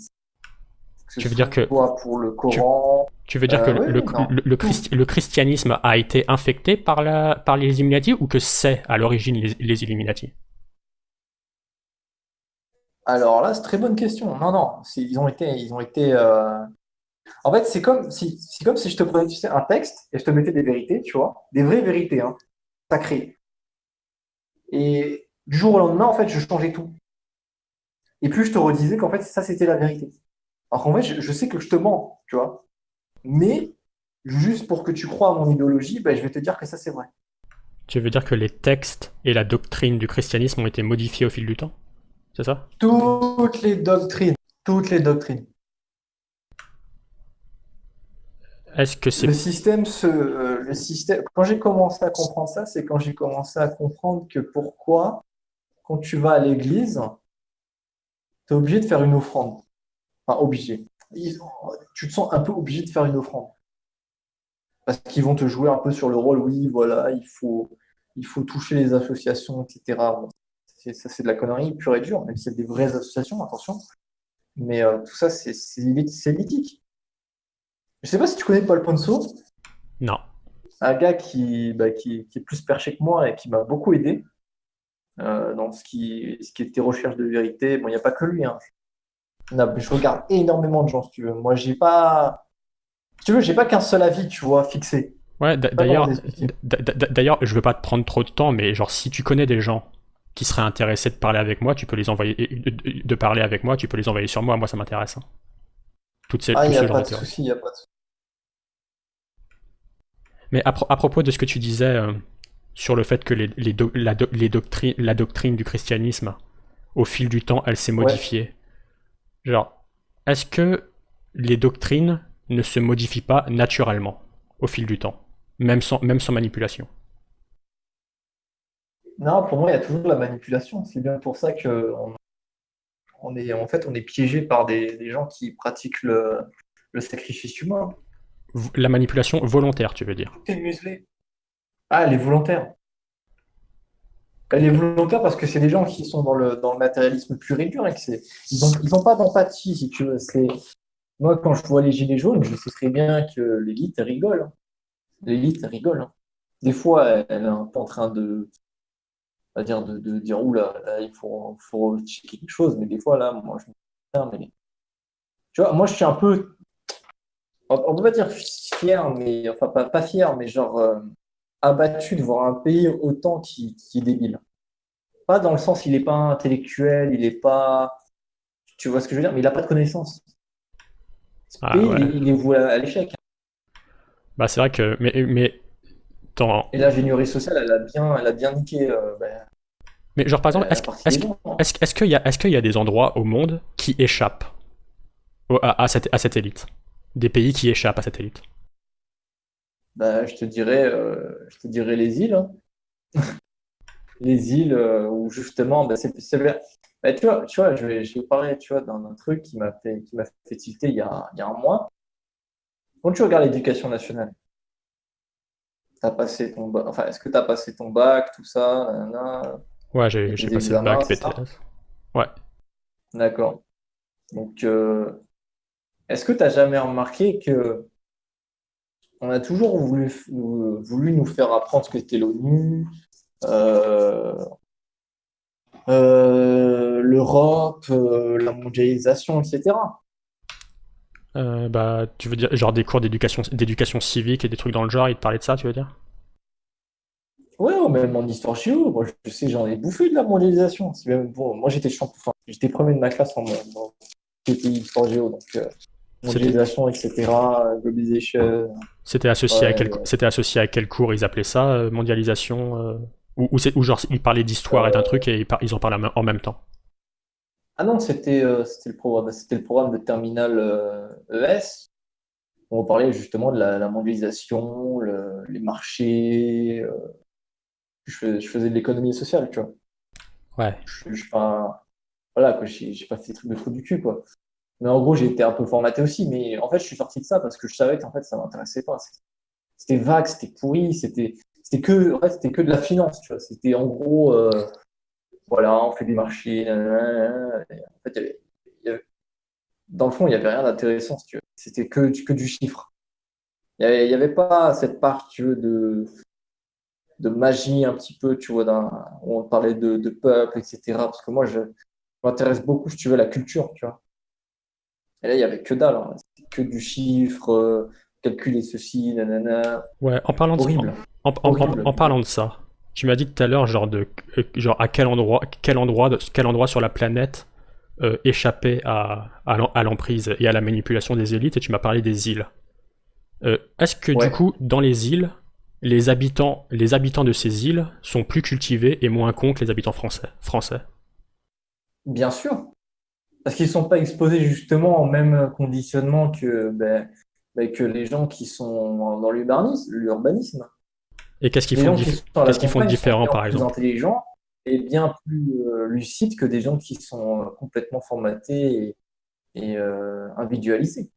Tu veux dire que- pour le Coran, Tu veux dire Euh, que oui, le, oui, non. le, le christi- le christianisme a été infecté par, la, par les Illuminati ou que c'est à l'origine les, les Illuminati? Alors là, c'est très bonne question. Non, non, ils ont été, ils ont été. euh, En fait, c'est comme si, c'est comme si je te prenais, tu sais, un texte et je te mettais des vérités, tu vois, des vraies vérités, hein, sacrées. Et du jour au lendemain, en fait, je changeais tout. Et puis je te redisais qu'en fait, ça, c'était la vérité. Alors qu'en fait, je, je sais que je te mens, tu vois. Mais juste pour que tu crois à mon idéologie, ben, je vais te dire que ça, c'est vrai. Tu veux dire que les textes et la doctrine du christianisme ont été modifiés au fil du temps? C'est ça? Toutes les doctrines, toutes les doctrines. Est-ce que c'est Le système se, euh, le système, quand j'ai commencé à comprendre ça, c'est quand j'ai commencé à comprendre que pourquoi, quand tu vas à l'église, tu es obligé de faire une offrande. Enfin, obligé. Tu te sens un peu obligé de faire une offrande. Parce qu'ils vont te jouer un peu sur le rôle, oui, voilà, il faut, il faut toucher les associations, etc. Ça, c'est de la connerie pure et dure, même si c'est des vraies associations, attention. Mais euh, tout ça, c'est mythique. Je sais pas si tu connais Paul Ponceau Non. un gars qui, bah, qui, qui est plus perché que moi et qui m'a beaucoup aidé euh, dans ce qui, ce qui était recherche de vérité. Bon, il n'y a pas que lui. Hein. Je regarde énormément de gens, si tu veux. Moi, j'ai pas. Si tu veux, j'ai pas qu'un seul avis, tu vois, fixé. Ouais, d'ailleurs, d'ailleurs, je veux pas te prendre trop de temps, mais genre si tu connais des gens qui seraient intéressés de parler avec moi, tu peux les envoyer, de, parler avec moi, tu peux les envoyer sur moi, moi ça m'intéresse. hein. Toutes ces, Ah, il n'y a pas de souci, il n'y a pas de. Mais à, pro- à propos de ce que tu disais euh, sur le fait que les, les do- la, do- les doctrines, la doctrine du christianisme, au fil du temps, elle s'est modifiée. Genre, est-ce que les doctrines ne se modifient pas naturellement au fil du temps, même sans, même sans manipulation? Non, pour moi, il y a toujours la manipulation. C'est bien pour ça que on, on est, en fait, on est piégé par des, des gens qui pratiquent le, le sacrifice humain. La manipulation volontaire, tu veux dire Tout est muselé. Ah, elle est volontaire. Elle est volontaire parce que c'est des gens qui sont dans le, dans le matérialisme pur et dur et que c'est, ils n'ont ils ont pas d'empathie, si tu veux. C'est, moi, quand je vois les gilets jaunes, je sais très bien que l'élite rigole. L'élite rigole. hein. Des fois, elle, est en train de, va dire, de, de dire, oula, là, il faut, faut checker quelque chose. Mais des fois, là, moi, je me mais, tu vois, moi, je suis un peu, on on peut pas dire fier, mais, enfin, pas, pas fier, mais genre, euh, abattu de voir un pays autant qui, qui est débile. Pas dans le sens, il n'est pas intellectuel, il n'est pas. Tu vois ce que je veux dire? Mais il n'a pas de connaissances. Ce Ah, pays, ouais. il, il est voué à, l'échec. Bah c'est vrai que... Mais, mais, dans- Et l'ingénierie sociale, elle a bien, elle a bien niqué euh, ben, mais genre par exemple, est-ce des gens, hein. qu'il y, a- est-ce qu'il y a des endroits au monde qui échappent à cette, à cette élite? Des pays qui échappent à cette élite Ben, je te dirais, euh, je te dirais les îles. hein. Les îles euh, où justement, ben, c'est, ben, tu vois, tu vois, je vais, je vais parler, d'un truc qui m'a fait, qui fait tilter il y a, il y a un mois. Quand tu regardes l'éducation nationale, t'as passé ton bac, enfin, est-ce que tu as passé ton bac, tout ça, nanana, Ouais, j'ai passé le bac, BTS. Ouais. d'accord. Donc, euh, est-ce que tu n'as jamais remarqué que on a toujours voulu, nous- voulu nous faire apprendre ce qu'était l'ONU, euh, euh, l'Europe, euh, la mondialisation, etc. Bah, tu veux dire, genre des cours d'éducation d'éducation civique et des trucs dans le genre, ils te parlaient de ça, tu veux dire? Ouais, même en histoire géo, moi je sais, j'en ai bouffé de la mondialisation. Même, bon, moi j'étais champion, enfin, j'étais premier de ma classe en, en TTI histoire géo, donc mondialisation, etc., globalisation. C'était associé, à Ouais, quel, ouais. c'était associé à quel cours ils appelaient ça, euh, mondialisation euh, ou, ou, genre ils parlaient d'histoire et d'un truc et ils, par- ils en parlaient en même temps? Ah non, c'était euh, c'était le programme, c'était le programme de terminal euh, ES. On parlait justement de la, la mondialisation, le- les marchés. je, fais- je faisais de l'économie sociale, tu vois. Ouais. Je, je, enfin, voilà, quoi, j'ai pas fait des trucs de trou du cul, quoi. Mais en gros, été un peu formaté aussi. Mais en fait, je suis sorti de ça parce que je savais qu'en fait, ça m'intéressait pas. C'était vague, c'était pourri, c'était que, que de la finance, tu vois. C'était en gros, euh, voilà, on fait des marchés. en fait, y avait- dans le fond, il y avait rien d'intéressant, tu veux. C'était que, du- que du chiffre. Il y avait, pas cette part, tu veux, de, de magie un petit peu, tu vois, on parlait de, de peuple, etc. Parce que moi, je m'intéresse beaucoup, si tu veux, à la culture, tu vois. Et là, il y avait que dalle, hein. Que du chiffre, euh, calculer ceci, nanana. Ouais, en parlant de, en, en- en- Horrible. en parlant de ça, tu m'as dit tout à l'heure, genre, de, euh, genre à quel endroit, quel endroit, quel endroit sur la planète euh, échappait à, à l'em- à l'emprise et à la manipulation des élites, et tu m'as parlé des îles. Euh, Est-ce que Ouais. du coup, dans les îles, les habitants, les habitants de ces îles sont plus cultivés et moins cons que les habitants français, français? Bien sûr. Parce qu'ils sont pas exposés justement au même conditionnement que, ben, ben, que les gens qui sont dans l'urbanisme. Et qu'est-ce qu'ils font, dif- qu'est-ce qu'ils font de différent, par plus exemple intelligents et bien plus euh, lucides que des gens qui sont euh, complètement formatés et, et, euh, individualisés.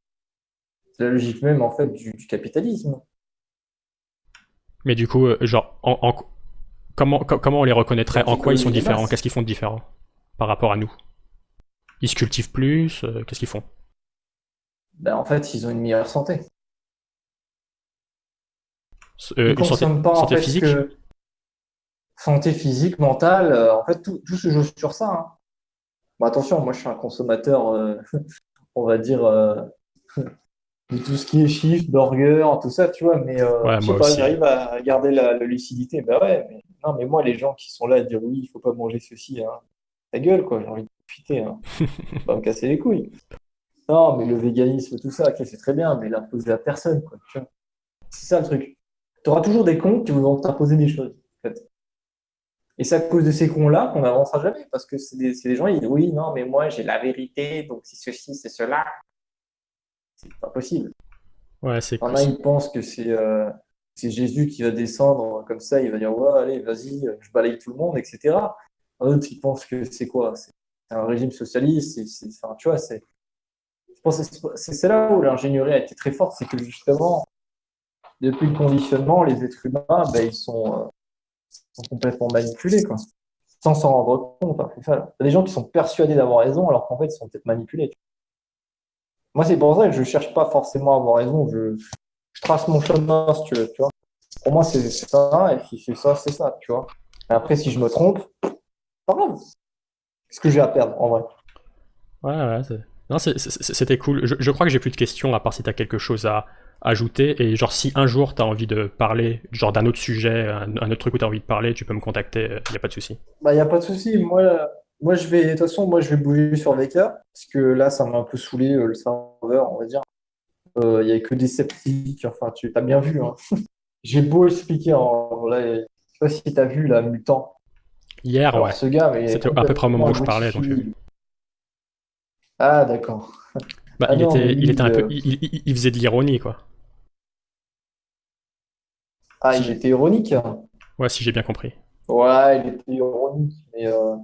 C'est la logique même en fait du, du capitalisme. Mais du coup, genre, en, en- comment, co- comment on les reconnaîtrait? En quoi ils sont différents? Qu'est-ce qu'ils font de différent par rapport à nous? Ils se cultivent plus euh, Qu'est-ce qu'ils font? Ben, en fait, ils ont une meilleure santé. Euh, Ils santé, consomment pas en santé fait physique? que santé physique, mentale. euh, en fait, tout, tout se joue sur ça. hein. Bon, attention, moi, je suis un consommateur, euh, on va dire, de tout ce qui est chiffres, burgers, tout ça, tu vois. Mais Ouais, je sais pas, j'arrive à garder la, la lucidité. Ben ouais, mais non, mais moi, les gens qui sont là à dire oui, il faut pas manger ceci, hein, ta gueule, quoi. J'ai envie de profiter, hein. Pas me casser les couilles. Non, mais le véganisme, tout ça, c'est très bien, mais l'imposer à personne, quoi. C'est ça le truc. Tu auras toujours des cons qui vont t'imposer des choses. En fait. Et c'est à cause de ces cons-là qu'on n'avancera jamais, parce que c'est des, des gens, ils disent oui, non, mais moi j'ai la vérité, donc c'est ceci, c'est cela. C'est pas possible. Ouais, c'est a, ils pensent que c'est euh, c'est Jésus qui va descendre comme ça, il va dire ouais, allez, vas-y, je balaye tout le monde, etc. D'autres, ils pensent que c'est quoi? C'est un régime socialiste, c'est, enfin, tu vois, c'est. là où l'ingénierie a été très forte, c'est que justement, depuis le conditionnement, les êtres humains, ben, ils sont, euh, complètement manipulés, quoi. Sans s'en rendre compte. Il y a des gens qui sont persuadés d'avoir raison, alors qu'en fait, ils sont peut-être manipulés. Moi, c'est pour ça que je cherche pas forcément à avoir raison. Je, trace mon chemin, si tu veux. Pour moi, c'est c'est ça, et si c'est ça, c'est ça, tu vois. Et après, si je me trompe, pas grave. Qu'est-ce que j'ai à perdre, en vrai? Ouais, ouais, non, c'était cool. Je, je crois que j'ai plus de questions, à part si t'as quelque chose à ajouter. Et genre, si un jour t'as envie de parler, genre d'un autre sujet, un, un autre truc où t'as envie de parler, tu peux me contacter, il y a pas de souci. Bah, il n'y a pas de souci. Moi, moi, je vais, de toute façon, moi, je vais bouger sur VK, parce que là, ça m'a un peu saoulé, euh, le serveur, on va dire. Euh, Il n'y a que des sceptiques, enfin, tu as bien vu, hein. J'ai beau expliquer, en, là, je sais pas si tu as vu, là, Mutant. Hier, Alors, ouais. ce gars, C'était à peu près au moment où je parlais, donc, euh. Ah, d'accord. Bah, Ah il non, était, il était un peu, euh, il, il- il faisait de l'ironie, quoi. Ah, il était ironique. hein. Ouais, si j'ai bien compris. Ouais, il était ironique, mais euh,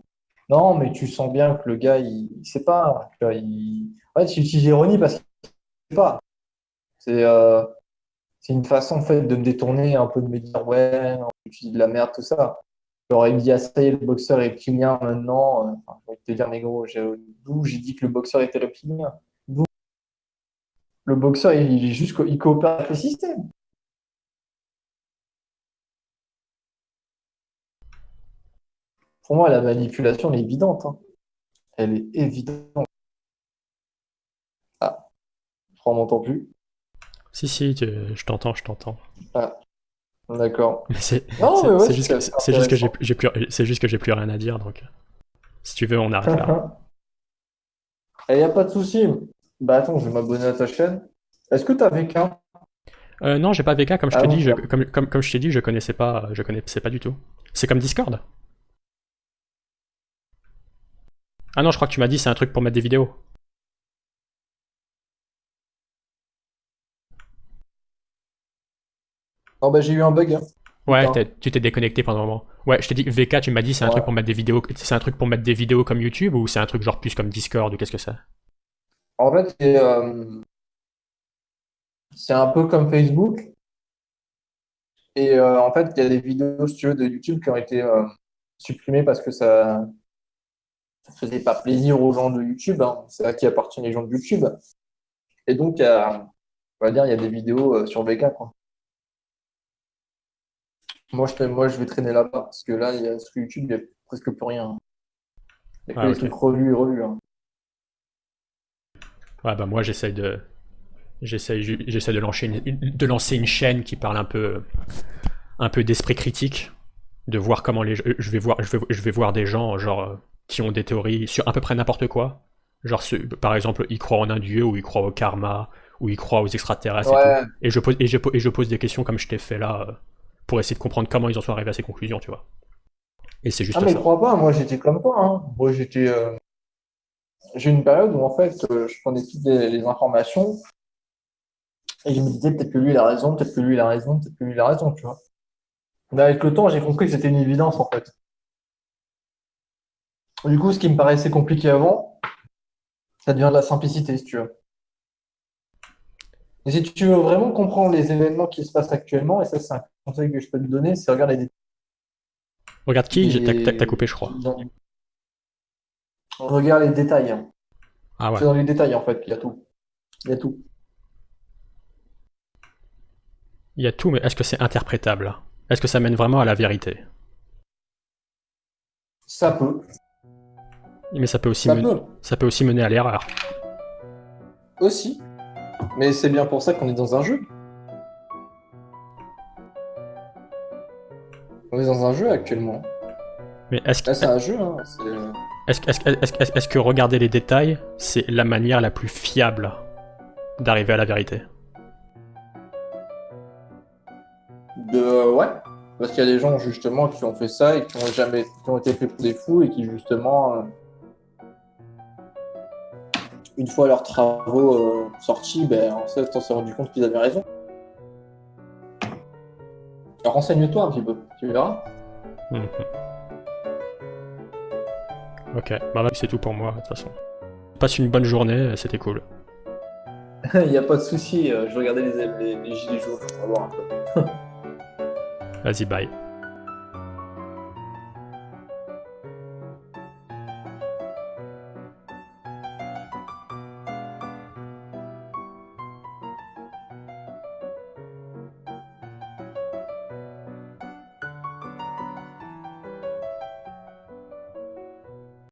non, mais tu sens bien que le gars, il, il sait pas. il... En fait, il utilise l'ironie parce qu'il sait pas. C'est euh, c'est une façon en fait de me détourner un peu de me dire ouais, non, tu dis de la merde, tout ça. Me dit ah, ça y est, le boxeur est reptilien maintenant. Euh, Enfin, je vais te dire, mais gros, j'ai- d'où j'ai dit que le boxeur était reptilien? D'où? Le boxeur, il, il est juste, il coopère avec le système. Pour moi, la manipulation, elle est évidente. hein. Elle est évidente. Ah, je crois qu'on m'entend plus. Si, si, je t'entends, je t'entends. Ah, d'accord. C'est, ouais, juste, que- juste que j'ai, plus, c'est juste que j'ai plus rien à dire, donc. Si tu veux, on arrête là. Il n'y a pas de souci. Bah attends, je vais m'abonner à ta chaîne. Est-ce que t'as VK? Euh, non, j'ai pas VK, comme je Ah te bon, dis, je, comme, comme je t'ai dit, je connaissais pas, je connaissais pas du tout. C'est comme Discord? Ah non, je crois que tu m'as dit c'est un truc pour mettre des vidéos. Non, bah j'ai eu un bug. hein. Ouais, tu t'es déconnecté pendant un moment. Ouais, je t'ai dit VK, tu m'as dit c'est un Ouais. truc pour mettre des vidéos. C'est un truc pour mettre des vidéos comme YouTube ou c'est un truc genre plus comme Discord ou qu'est-ce que c'est? En fait, c'est euh, un peu comme Facebook. Et euh, en fait, il y a des vidéos, si tu veux, de YouTube qui ont été euh, supprimées parce que ça ne faisait pas plaisir aux gens de YouTube. hein. C'est à qui appartiennent les gens de YouTube. Et donc, il y a, on va dire, il y a des vidéos sur VK, quoi. Moi, je, moi, je vais traîner là-bas parce que là, il y a, sur YouTube, il n'y a presque plus rien. Il y a que Ah, des ok. trucs revus et revus. hein. Ouais, bah moi j'essaye de. J'essaie de lancer une, de lancer une chaîne qui parle un peu un peu d'esprit critique, de voir comment les je vais voir je vais, je vais voir des gens genre qui ont des théories sur à peu près n'importe quoi. Genre par exemple, ils croient en un dieu ou ils croient au karma ou ils croient aux extraterrestres et tout. Et je pose et je, et je pose des questions comme je t'ai fait là euh, pour essayer de comprendre comment ils en sont arrivés à ces conclusions, tu vois. Et c'est juste Ah mais ça. crois pas, moi j'étais comme toi. Hein. Moi j'étais, euh, j'ai eu une période où en fait euh, je prenais toutes les, les informations et je me disais peut-être que lui il a raison, peut-être que lui il a raison, peut-être que lui il a raison, tu vois. Mais avec le temps j'ai compris que c'était une évidence en fait. Du coup ce qui me paraissait compliqué avant, ça devient de la simplicité si tu veux. Et si tu veux vraiment comprendre les événements qui se passent actuellement, et ça c'est un conseil que je peux te donner, c'est regarder des Regarde qui, j'ai- t'as coupé je crois. Regarde les détails. hein. Ah ouais. C'est dans les détails en fait qu'il y a tout. Il y a tout. Il y a tout, mais est-ce que c'est interprétable? Est-ce que ça mène vraiment à la vérité? Ça peut. Mais ça peut aussi, Ça men- peut. ça peut aussi mener à l'erreur. Aussi. Mais c'est bien pour ça qu'on est dans un jeu. On est dans un jeu actuellement. Mais est-ce que, Là, c'est un jeu. Hein. c'est- est-ce, que- regarder les détails, c'est la manière la plus fiable d'arriver à la vérité? De... Ouais. Parce qu'il y a des gens justement qui ont fait ça et qui ont jamais qui ont été faits pour des fous et qui justement, euh, une fois leurs travaux euh, sortis, ben, en fait, on s'est rendu compte qu'ils avaient raison. Renseigne-toi un petit peu, tu verras. Mhm. Ok, bah c'est tout pour moi de toute façon. Passe une bonne journée, c'était cool. Il n'y a pas de souci, euh, je regardais les, les, les gilets jaunes, on va voir un peu. Vas-y, bye.